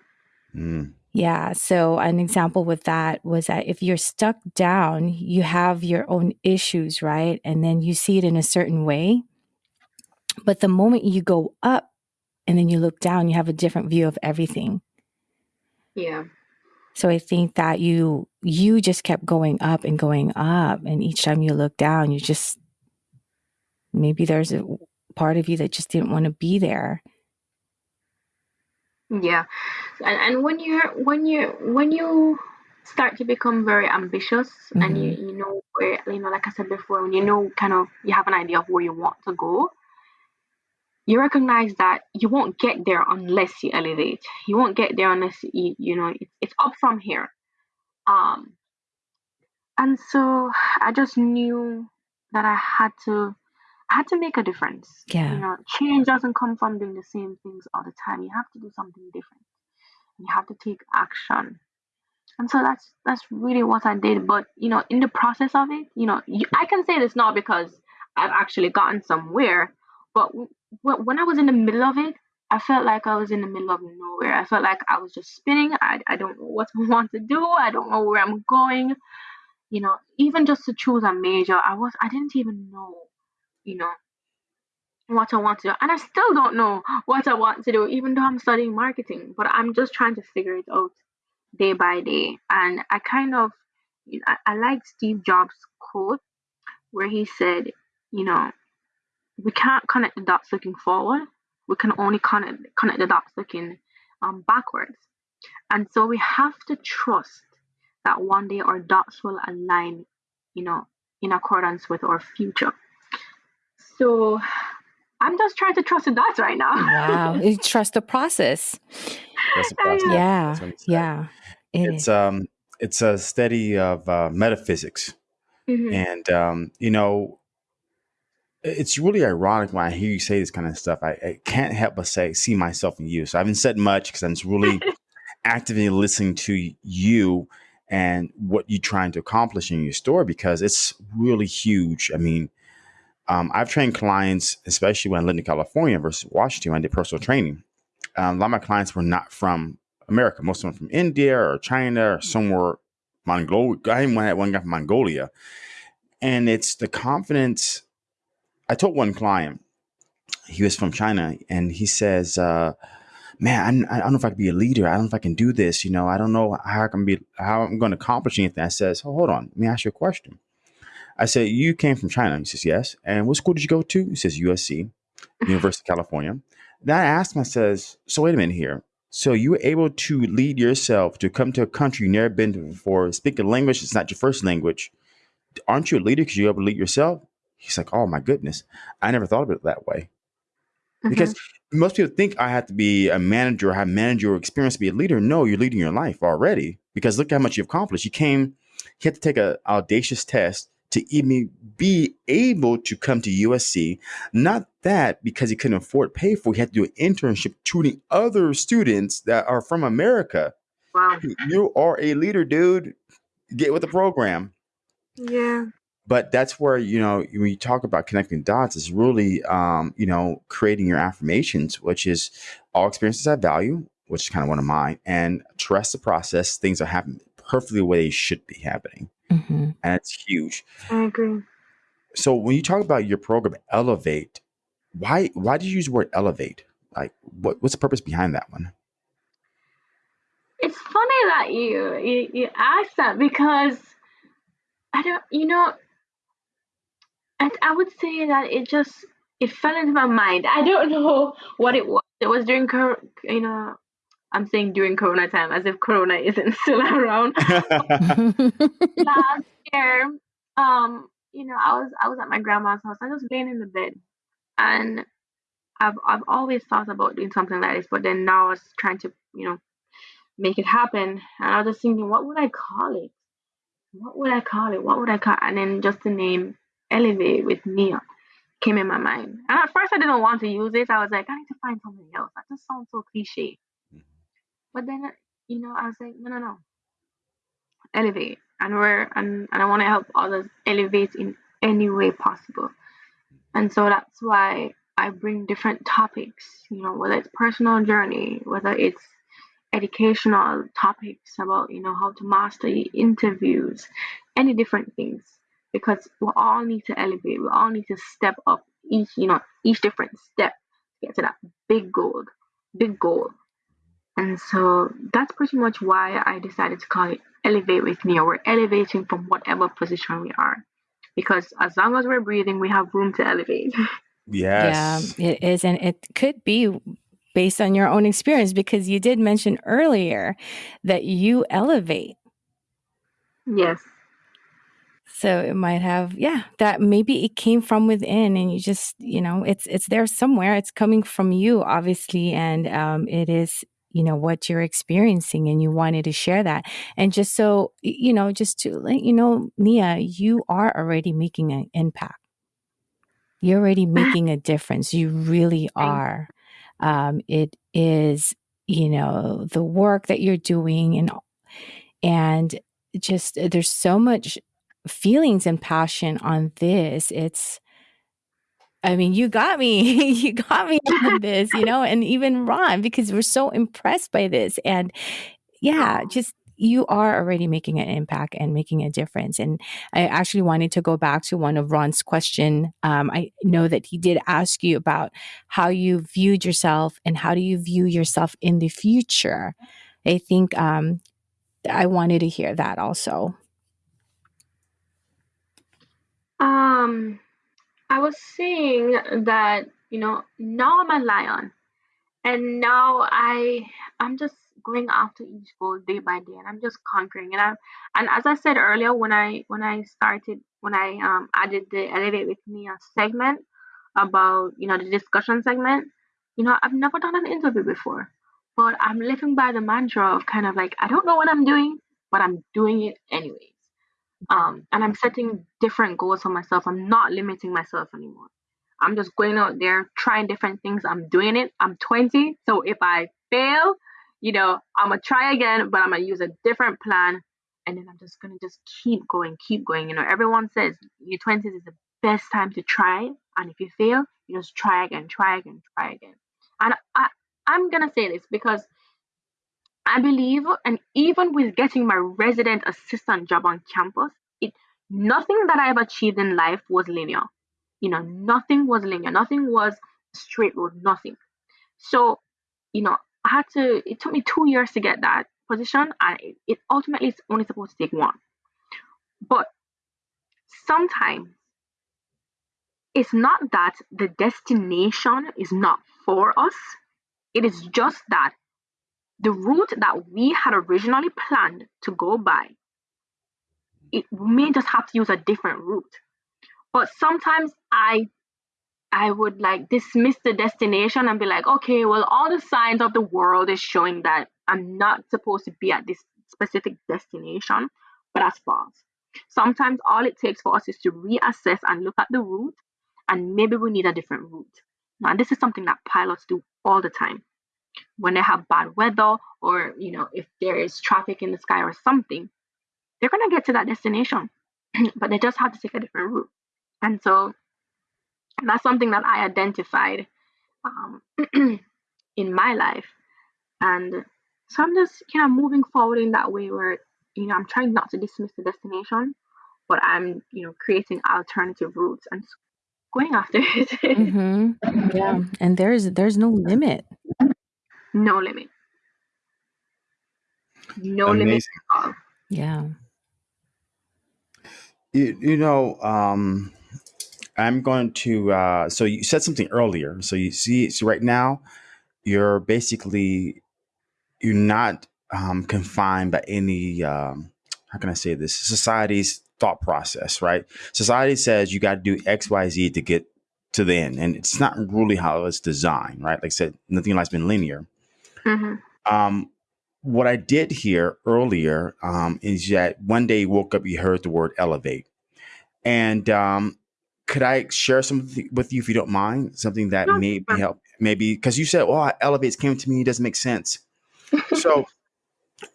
Mm. Yeah. So, an example with that was that if you're stuck down, you have your own issues, right? And then you see it in a certain way. But the moment you go up and then you look down, you have a different view of everything. Yeah. So I think that you you just kept going up and going up and each time you look down, you just maybe there's a part of you that just didn't want to be there. Yeah, and and when you're when you when you start to become very ambitious and you mm-hmm. you know where you know like I said before when you know kind of you have an idea of where you want to go you recognize that you won't get there unless you elevate. You won't get there unless you, you know, it's, it's up from here. Um, and so I just knew that I had to, had to make a difference. Yeah. You know, change doesn't come from doing the same things all the time. You have to do something different. You have to take action. And so that's that's really what I did. But you know, in the process of it, you know, you, I can say this now because I've actually gotten somewhere. But w- when I was in the middle of it, I felt like I was in the middle of nowhere. I felt like I was just spinning. I, I don't know what I [LAUGHS] want to do. I don't know where I'm going. You know, even just to choose a major, I was I didn't even know, you know, what I want to do. And I still don't know what I want to do, even though I'm studying marketing. But I'm just trying to figure it out day by day. And I kind of, you know, I, I like Steve Jobs' quote where he said, you know, we can't connect the dots looking forward. We can only connect connect the dots looking um, backwards. And so we have to trust that one day our dots will align, you know, in accordance with our future. So I'm just trying to trust the dots right now. wow. You [LAUGHS] trust the process. That's the process. Yeah. That's what he said. Yeah. It It's is. um it's a study of uh, metaphysics, Mhm. and um, you know, it's really ironic when I hear you say this kind of stuff. I, I can't help but say see myself in you. So I haven't said much because I'm just really [LAUGHS] actively listening to you and what you're trying to accomplish in your store because it's really huge. I mean, um, I've trained clients, especially when I lived in California versus Washington. When I did personal training. Um, a lot of my clients were not from America. Most of them from India or China or somewhere Mongolia. I even had one guy from Mongolia, and it's the confidence. I told one client he was from China, and he says, uh, "Man, I'm, I don't know if I can be a leader. I don't know if I can do this. You know, I don't know how I can be, how I'm going to accomplish anything." I says, "Oh, hold on, let me ask you a question." I said, "You came from China?" He says, "Yes." And what school did you go to? He says, "USC, [LAUGHS] University of California." Then I asked him, I says, "So wait a minute here. So you were able to lead yourself to come to a country you've never been to before, speak a language that's not your first language. Aren't you a leader because you're able to lead yourself?" He's like, "Oh my goodness, I never thought of it that way." Mhm. because most people think I have to be a manager or have managerial experience to be a leader. No, you're leading your life already because look how much you've accomplished. You came, you had to take an audacious test to even be able to come to USC. Not that because he couldn't afford to pay for, it, he had to do an internship tutoring other students that are from America. Wow. You are a leader, dude. Get with the program Yeah. but that's where you know when you talk about connecting dots is really um, you know creating your affirmations which is all experiences have value which is kind of one of mine and trust the process things are happening perfectly the way they should be happening hmm and it's huge I agree. so when you talk about your program elevate why why did you use the word elevate like what, what's the purpose behind that one It's funny that you you, you asked that because I don't, you know, I, I would say that it just it fell into my mind. I don't [LAUGHS] know what it was. It was during cor- you know, I'm saying during Corona time as if Corona [LAUGHS] isn't still around. [LAUGHS] Last year, um, you know, I was I was at my grandma's house. I was laying in the bed, and I've I've always thought about doing something like this, but then now I was trying to you know make it happen, and I was just thinking, what would I call it? What would I call it? What would I call? It? And then just the name Elevate with Nia came in my mind. And at first, I didn't want to use it. I was like, I need to find something else. That just sounds so cliche. But then, you know, I was like, no, no, no. Elevate. And we're and, and I want to help others elevate in any way possible. And so that's why I bring different topics, you know, whether it's personal journey, whether it's educational topics about, you know, how to master interviews, any different things. Because we all need to elevate, we all need to step up each, you know, each different step to get to that big goal, big goal. And so that's pretty much why I decided to call it Elevate with Me, or we're elevating from whatever position we are. Because as long as we're breathing, we have room to elevate. [LAUGHS] yes Yeah, it is. And it could be based on your own experience because you did mention earlier that you elevate. yes. so it might have yeah that maybe it came from within and you just you know it's it's there somewhere it's coming from you obviously and um it is you know what you're experiencing and you wanted to share that. And just so you know just to let you know nia you are already making an impact. You're already [SIGHS] making a difference. You really are. Um it is you know the work that you're doing and and just there's so much feelings and passion on this. It's I mean, you got me. [LAUGHS] you got me on [LAUGHS] this, you know, and even Ron, because we're so impressed by this. And yeah, just you are already making an impact and making a difference. And I actually wanted to go back to one of Ron's question. Um, I know that he did ask you about how you viewed yourself and how do you view yourself in the future. I think um, I wanted to hear that also. Um, I was saying that you know now I'm a lion, and now I I'm just going after each goal day by day, and I'm just conquering. And I and as I said earlier, when I when I started when I um added the elevate with me a segment about you know the discussion segment, you know I've never done an interview before, but I'm living by the mantra of kind of like I don't know what I'm doing, but I'm doing it anyways. Um, and I'm setting different goals for myself. I'm not limiting myself anymore. I'm just going out there trying different things. I'm doing it. I'm 20, so if I fail, you know, I'm gonna try again, but I'm gonna use a different plan, and then I'm just gonna just keep going, keep going. You know, everyone says your 20s is the best time to try, and if you fail, you just try again, try again, try again. And I, I'm gonna say this because I believe, and even with getting my resident assistant job on campus, it nothing that I've achieved in life was linear. You know, nothing was linear. Nothing was straight road. Nothing. So, you know, I had to. It took me two years to get that position, and it, it ultimately is only supposed to take one. But sometimes it's not that the destination is not for us. It is just that the route that we had originally planned to go by, it may just have to use a different route. But sometimes I I would like dismiss the destination and be like, okay, well, all the signs of the world is showing that I'm not supposed to be at this specific destination, but that's false. Sometimes all it takes for us is to reassess and look at the route, and maybe we need a different route. Now, this is something that pilots do all the time when they have bad weather or you know if there is traffic in the sky or something they're going to get to that destination [CLEARS THROAT] but they just have to take a different route. And so that's something that i identified um, [CLEARS THROAT] in my life. And so i'm just kind of moving forward in that way where you know i'm trying not to dismiss the destination but i'm you know creating alternative routes and going after it. [LAUGHS] Mm-hmm. yeah. And there's there's no limit no limit. No Amazing. limit at all. Yeah. You, you know, um, I'm going to. Uh, so you said something earlier. So you see, so right now, you're basically you're not um, confined by any. Um, how can I say this? Society's thought process, right? Society says you got to do X, Y, Z to get to the end, and it's not really how it's designed, right? Like I said, nothing in life's been linear. Mm-hmm. Um, what I did hear earlier um, is that one day you woke up, you heard the word elevate. And um, could I share something with you if you don't mind? Something that no, may help, maybe because you said, "Oh, elevates came to me." It doesn't make sense. [LAUGHS] so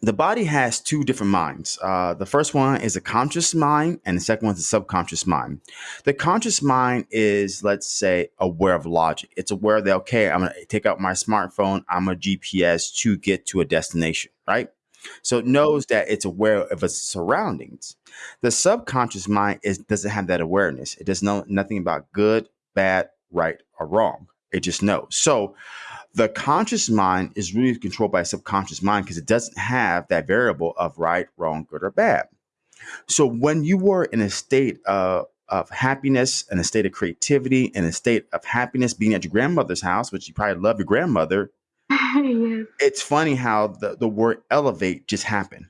the body has two different minds. Uh, the first one is a conscious mind, and the second one is a subconscious mind. The conscious mind is, let's say, aware of logic. It's aware that, okay, I'm going to take out my smartphone, I'm a GPS to get to a destination, right? So it knows that it's aware of its surroundings. The subconscious mind is doesn't have that awareness. It doesn't know nothing about good, bad, right, or wrong. It just knows. So the conscious mind is really controlled by a subconscious mind because it doesn't have that variable of right, wrong, good, or bad. So when you were in a state of, of happiness, in a state of creativity, in a state of happiness being at your grandmother's house, which you probably love your grandmother, [LAUGHS] yes. it's funny how the, the word elevate just happened.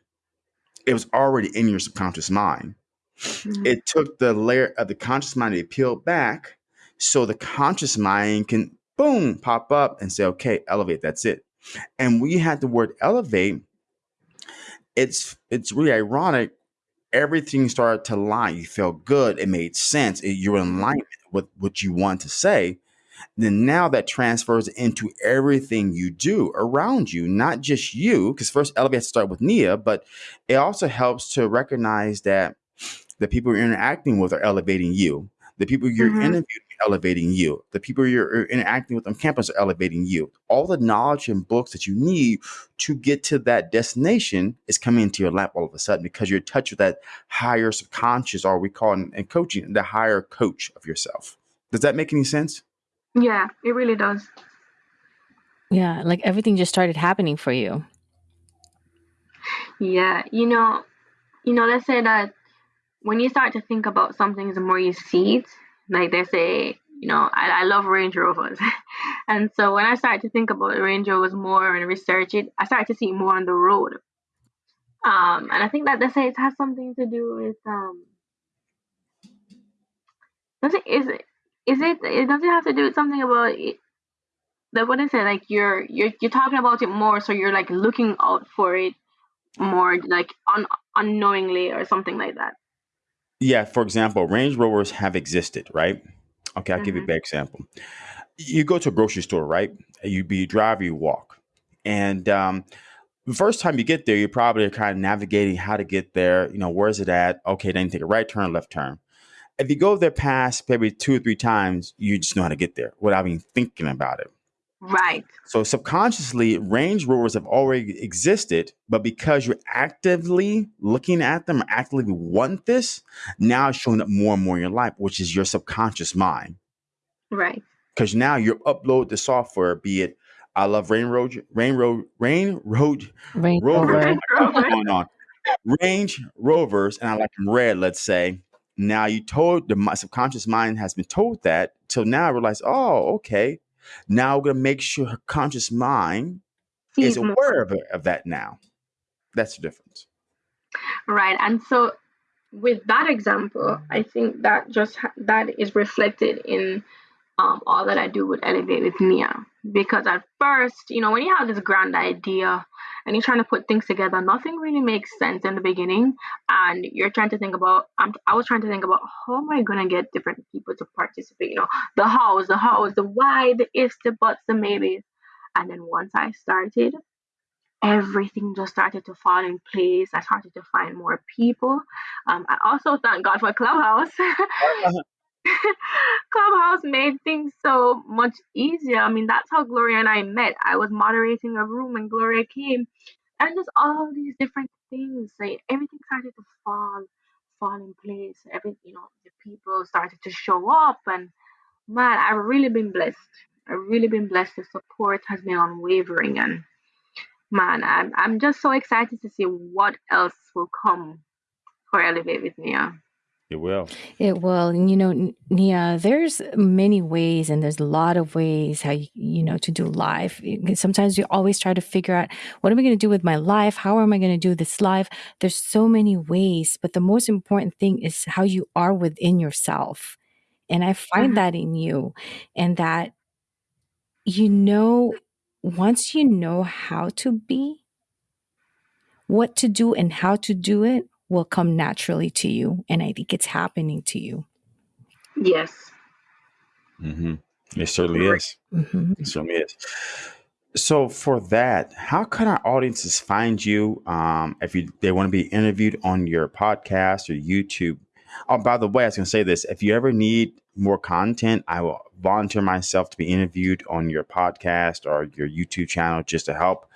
It was already in your subconscious mind. Mm-hmm. It took the layer of the conscious mind to be peeled back so the conscious mind can boom pop up and say, okay, elevate, that's it. And we had the word elevate, it's it's really ironic. Everything started to line. You felt good. It made sense. It, you're in alignment with what you want to say then now that transfers into everything you do around you, not just you, because first elevate has to start with Nia, but it also helps to recognize that the people you're interacting with are elevating you. The people you're mm-hmm. interviewing elevating you. The people you're interacting with on campus are elevating you. All the knowledge and books that you need to get to that destination is coming into your lap all of a sudden because you're in touch with that higher subconscious, or we call it in coaching, the higher coach of yourself. Does that make any sense? Yeah, it really does. Yeah, like everything just started happening for you. Yeah, you know, you know, let's say that when you start to think about something, the more you see it. Like they say, you know, I, I love Range Rovers, [LAUGHS] and so when I started to think about Range Rovers more and research it, I started to see more on the road. Um, and I think that they say it has something to do with um, does it is it is it? It doesn't have to do with something about it. The what is it? Like you're you're you're talking about it more, so you're like looking out for it more, like un, unknowingly or something like that. Yeah. For example, Range Rovers have existed, right? Okay, I'll give you a mm-hmm. bad example. You go to a grocery store, right? You be drive, you walk, and um, the first time you get there, you're probably kind of navigating how to get there. You know, where's it at? Okay, then you take a right turn, left turn if you go there past maybe two or three times, you just know how to get there without even thinking about it. Right. So subconsciously, Range Rovers have already existed, but because you're actively looking at them, or actively want this, now it's showing up more and more in your life, which is your subconscious mind. Right. Because now you upload the software, be it I love Rain Road, Rain Road, Rain Road, Rain Rover. What's going on? Range Rovers, and I like them red, let's say now you told the subconscious mind has been told that. So now I realize, oh, okay. Now we're gonna make sure her conscious mind is aware of, of that now. That's the difference. Right. And so with that example, I think that just that is reflected in um, all that I do with Elevate with Nia. Because at first, you know, when you have this grand idea and you're trying to put things together, nothing really makes sense in the beginning. And you're trying to think about, I'm, I was trying to think about how am I going to get different people to participate? You know, the hows, the hows, the why, the ifs, the buts, the maybes. And then once I started, everything just started to fall in place. I started to find more people. Um, I also thank God for Clubhouse. [LAUGHS] [LAUGHS] Clubhouse made things so much easier. I mean, that's how Gloria and I met. I was moderating a room and Gloria came, and just all these different things. Like everything started to fall, fall in place. Every you know, the people started to show up, and man, I've really been blessed. I've really been blessed. The support has been unwavering, and man, I'm I'm just so excited to see what else will come for Elevate with Nia. It will. It will. And you know, Nia, there's many ways and there's a lot of ways how you, you know to do life. Sometimes you always try to figure out what am I going to do with my life? How am I going to do this life? There's so many ways, but the most important thing is how you are within yourself. And I find mm-hmm. that in you and that you know once you know how to be, what to do and how to do it, will come naturally to you. And I think it's happening to you. Yes. Mm-hmm. It certainly is. Mm-hmm. It certainly is. So for that, how can our audiences find you um, if you they want to be interviewed on your podcast or YouTube? Oh, by the way, I was going to say this: if you ever need more content, I will volunteer myself to be interviewed on your podcast or your YouTube channel just to help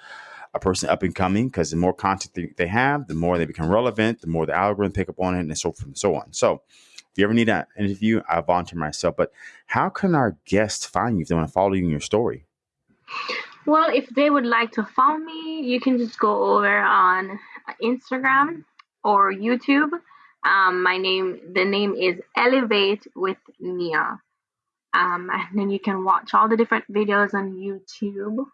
a person up and coming because the more content they have, the more they become relevant, the more the algorithm pick up on it, and so forth and so on. So, if you ever need an interview, I volunteer myself. But how can our guests find you if they want to follow you in your story? Well, if they would like to follow me, you can just go over on Instagram or YouTube. Um, my name, the name is Elevate with Nia. Um, and then you can watch all the different videos on YouTube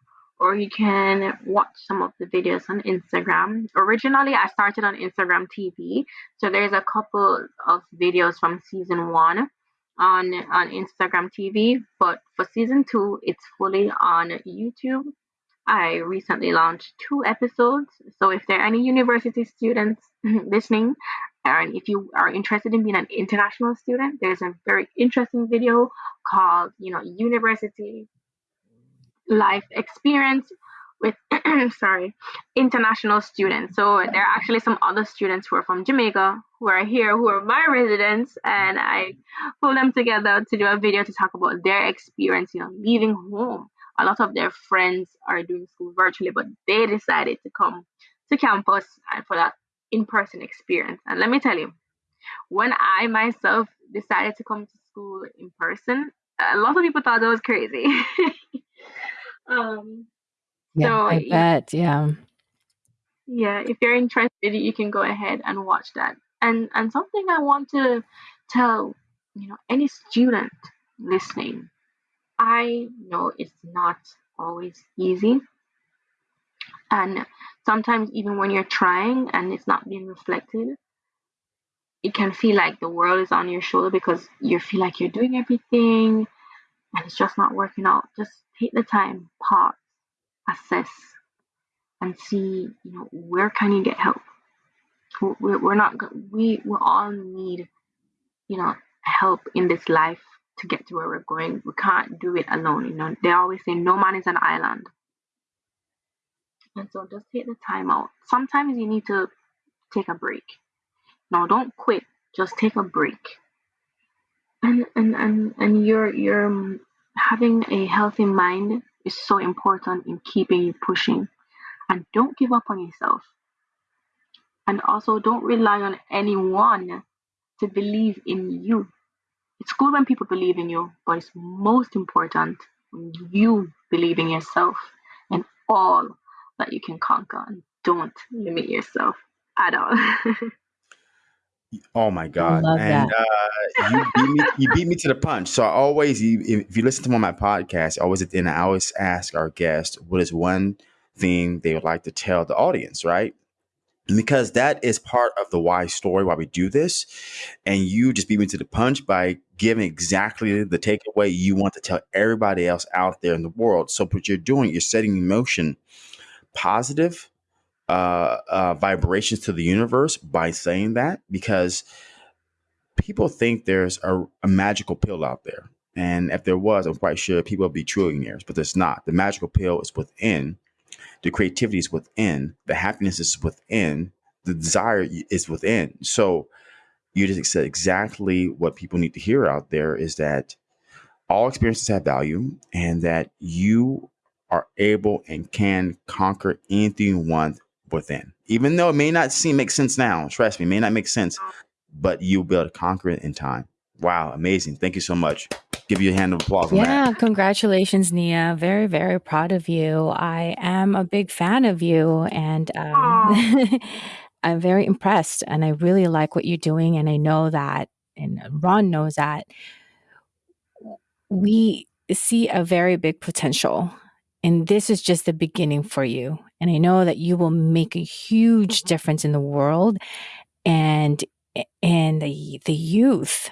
or you can watch some of the videos on Instagram. Originally, I started on Instagram TV, so there's a couple of videos from season one on on Instagram TV, but for season two, it's fully on YouTube. I recently launched two episodes, so if there are any university students [LAUGHS] listening, and if you are interested in being an international student, there's a very interesting video called, you know, University Life Experience with, [CLEARS THROAT] sorry, international students. So there are actually some other students who are from Jamaica who are here, who are my residents, and I pull them together to do a video to talk about their experience, you know, leaving home. A lot of their friends are doing school virtually, but they decided to come to campus and for that in-person experience. And let me tell you, when I myself decided to come to school in person, a lot of people thought I was crazy. [LAUGHS] um, yeah, so I bet. Yeah. Yeah, if you're interested, you can go ahead and watch that. And and something I want to tell, you know, any student listening, I know it's not always easy. And sometimes even when you're trying and it's not being reflected, it can feel like the world is on your shoulder because you feel like you're doing everything and it's just not working out. Just take the time, pause, assess, and see, you know, where can you get help? We're, not, we, we all need, you know, help in this life to get to where we're going. We can't do it alone. You know, they always say no man is an island. And so just take the time out. Sometimes you need to take a break. No, don't quit. Just take a break. And and and, and you're you're having a healthy mind is so important in keeping you pushing. And don't give up on yourself. And also don't rely on anyone to believe in you. It's good when people believe in you, but it's most important when you believe in yourself and all that you can conquer and don't limit yourself at all. [LAUGHS] oh my god! and uh, you beat me. You beat me to the punch. So I always, if you listen to one of my podcasts, always at the end, I always ask our guests what is one thing they would like to tell the audience, right? because that is part of the why story why we do this and you just beat me to the punch by giving exactly the takeaway you want to tell everybody else out there in the world so what you're doing you're setting in motion positive uh, uh, vibrations to the universe by saying that because people think there's a, a, magical pill out there. And if there was, I'm quite sure people would be trillionaires, but there's not. The magical pill is within, the creativity is within, the happiness is within, the desire is within. So you just said exactly what people need to hear out there is that all experiences have value and that you are able and can conquer anything you want within. Even though it may not seem make sense now, trust me, it may not make sense, but you'll be able to conquer it in time. Wow, amazing. Thank you so much. Give you a hand of applause. Yeah, congratulations, Nia. Very, very proud of you. I am a big fan of you and um, [LAUGHS] I'm very impressed and I really like what you're doing. And I know that, and Ron knows that we see a very big potential and this is just the beginning for you. And I know that you will make a huge mm-hmm. difference in the world and and the the youth.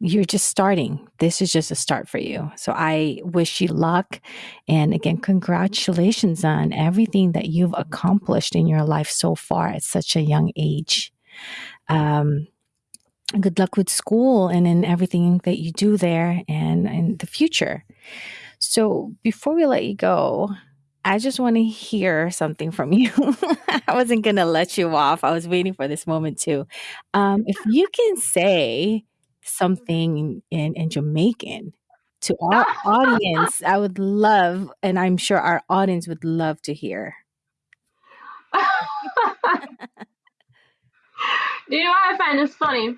You're just starting. This is just a start for you. So I wish you luck. And again, congratulations on everything that you've accomplished in your life so far at such a young age. Um, good luck with school and in everything that you do there and in the future. So before we let you go, I just want to hear something from you. [LAUGHS] I wasn't going to let you off. I was waiting for this moment too. Um, if [LAUGHS] you can say something in, in Jamaican to our [LAUGHS] audience, I would love, and I'm sure our audience would love to hear. Do you know why I find this funny?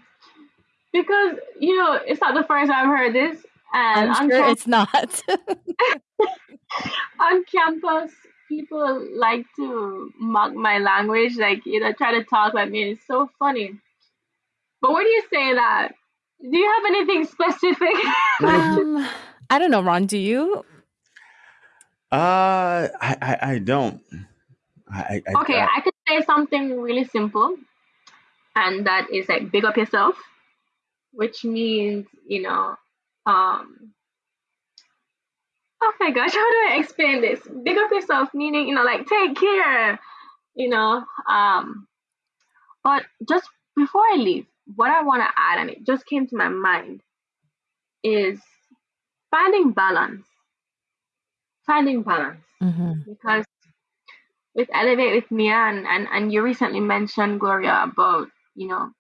Because, you know, it's not the first time I've heard this. And I'm sure it's not. [LAUGHS] [LAUGHS] on campus, people like to mock my language, like you know, try to talk like me. It's so funny. But where do you say that? Do you have anything specific? [LAUGHS] um, I don't know, Ron. Do you? Uh, I, I, I don't. I, I, okay, I, I could say something really simple, and that is like big up yourself, which means you know, um, oh my gosh, [LAUGHS] how do I explain this? Big up yourself, meaning you know, like take care, you know. Um, but just before I leave, what I want to add, and it just came to my mind, is finding balance. Finding balance. Mm-hmm. Because with Elevate with Nia, and, and, and you recently mentioned, Gloria, about, you know,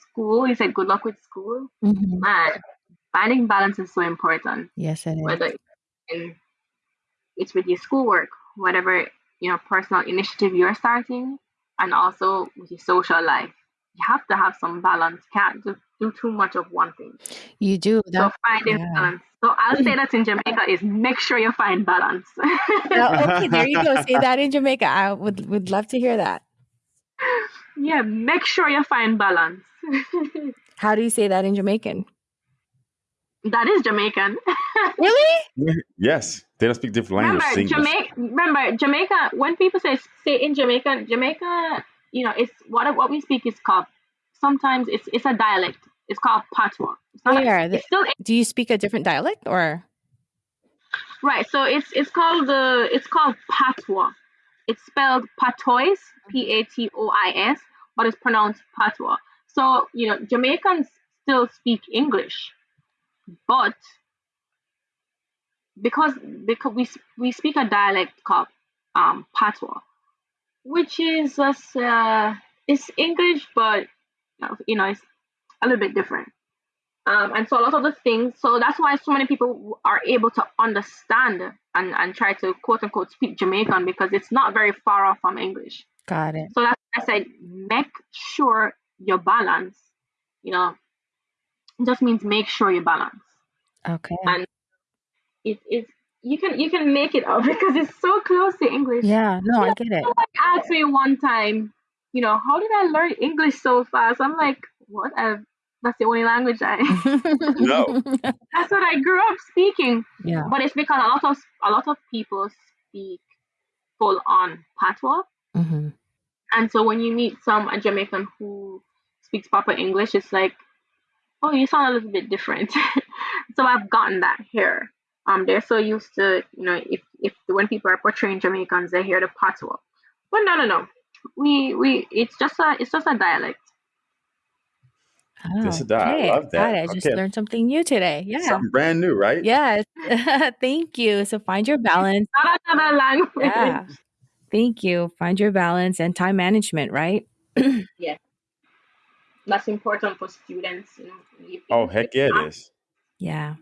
school. You said good luck with school. Mm-hmm. And finding balance is so important. Yes, it is. Whether it's with your schoolwork, whatever, you know, personal initiative you're starting, and also with your social life you have to have some balance. Can't just do too much of one thing. You do. That, So finding yeah. balance. So I'll say that in Jamaica is make sure you find balance. [LAUGHS] okay, there you go. Say that in Jamaica. I would would love to hear that. [LAUGHS] Yeah, make sure you find balance. [LAUGHS] How do you say that in Jamaican? That is Jamaican. [LAUGHS] really? Yes. They don't speak different languages. Remember, Jamaica, remember, Jamaica, when people say say in Jamaica, Jamaica you know, it's what what we speak is called. Sometimes it's it's a dialect. It's called patois. It's not, Where? It's still, do you speak a different dialect or? Right. So it's it's called the it's called patois. It's spelled patois, P A T O I S, but it's pronounced patois. So you know, Jamaicans still speak English, but because because we we speak a dialect called um, patois, which is just uh, it's English, but you know it's a little bit different. Um, and so a lot of the things, so that's why so many people are able to understand and, and try to quote unquote speak Jamaican because it's not very far off from English. Got it. So that's why I said, make sure your balance, you know, just means make sure you balance. Okay. And it is you can you can make it up [LAUGHS] because it's so close to English. Yeah, no, I get it. Someone asked me one time, you know, how did I learn English so fast? I'm like, what? I've, that's the only language I [LAUGHS] no. [LAUGHS] That's what I grew up speaking. Yeah. But it's because a lot of a lot of people speak full on patois. Mm-hmm. And so when you meet some a Jamaican who speaks proper English, it's like, oh, you sound a little bit different. [LAUGHS] so I've gotten that here. Um, they're so used to, you know, if, if when people are portraying Jamaicans, they hear the patois. But no, no, no. We we it's just a it's just a dialect. Oh, just a dialect. Okay. I love that. I just okay. learned something new today. Yeah, something brand new, right? Yes. [LAUGHS] Thank you. So find your balance. Not another language. Yeah. Thank you. Find your balance and time management, right? [CLEARS THROAT] yeah. That's important for students. You know, oh, heck yeah, it is. Yeah.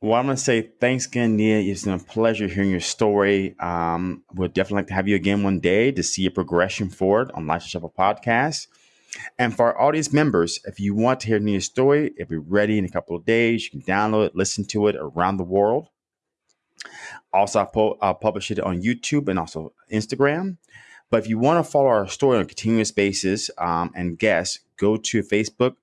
Well, I'm going to say thanks again, Nia. It's been a pleasure hearing your story. Um, we'd definitely like to have you again one day to see your progression forward on Life's a Shuffle podcast. And for our audience members, if you want to hear Nia's story, it'll be ready in a couple of days. You can download it, listen to it around the world. Also, I'll, pu- I'll publish it on YouTube and also Instagram. But if you want to follow our story on a continuous basis um, and guests, go to Facebook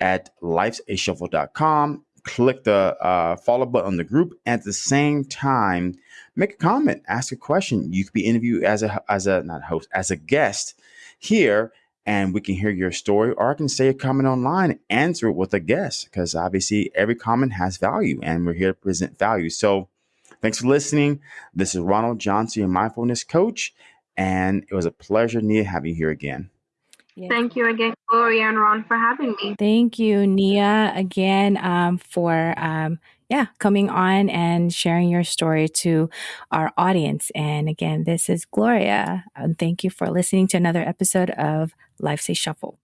at lifesashuffle.com click the uh, follow button on the group. And at the same time, make a comment, ask a question. You could be interviewed as a as a not host as a guest here, and we can hear your story. Or I can say a comment online, answer it with a guest, because obviously every comment has value, and we're here to present value. So. Thanks for listening. This is Ronald Johnson, your mindfulness coach, and it was a pleasure, Nia, having you here again. Yes. Thank you again, Gloria and Ron, for having me. Thank you, Nia, again um, for um, yeah coming on and sharing your story to our audience. And again, this is Gloria. And thank you for listening to another episode of Life's a Shuffle.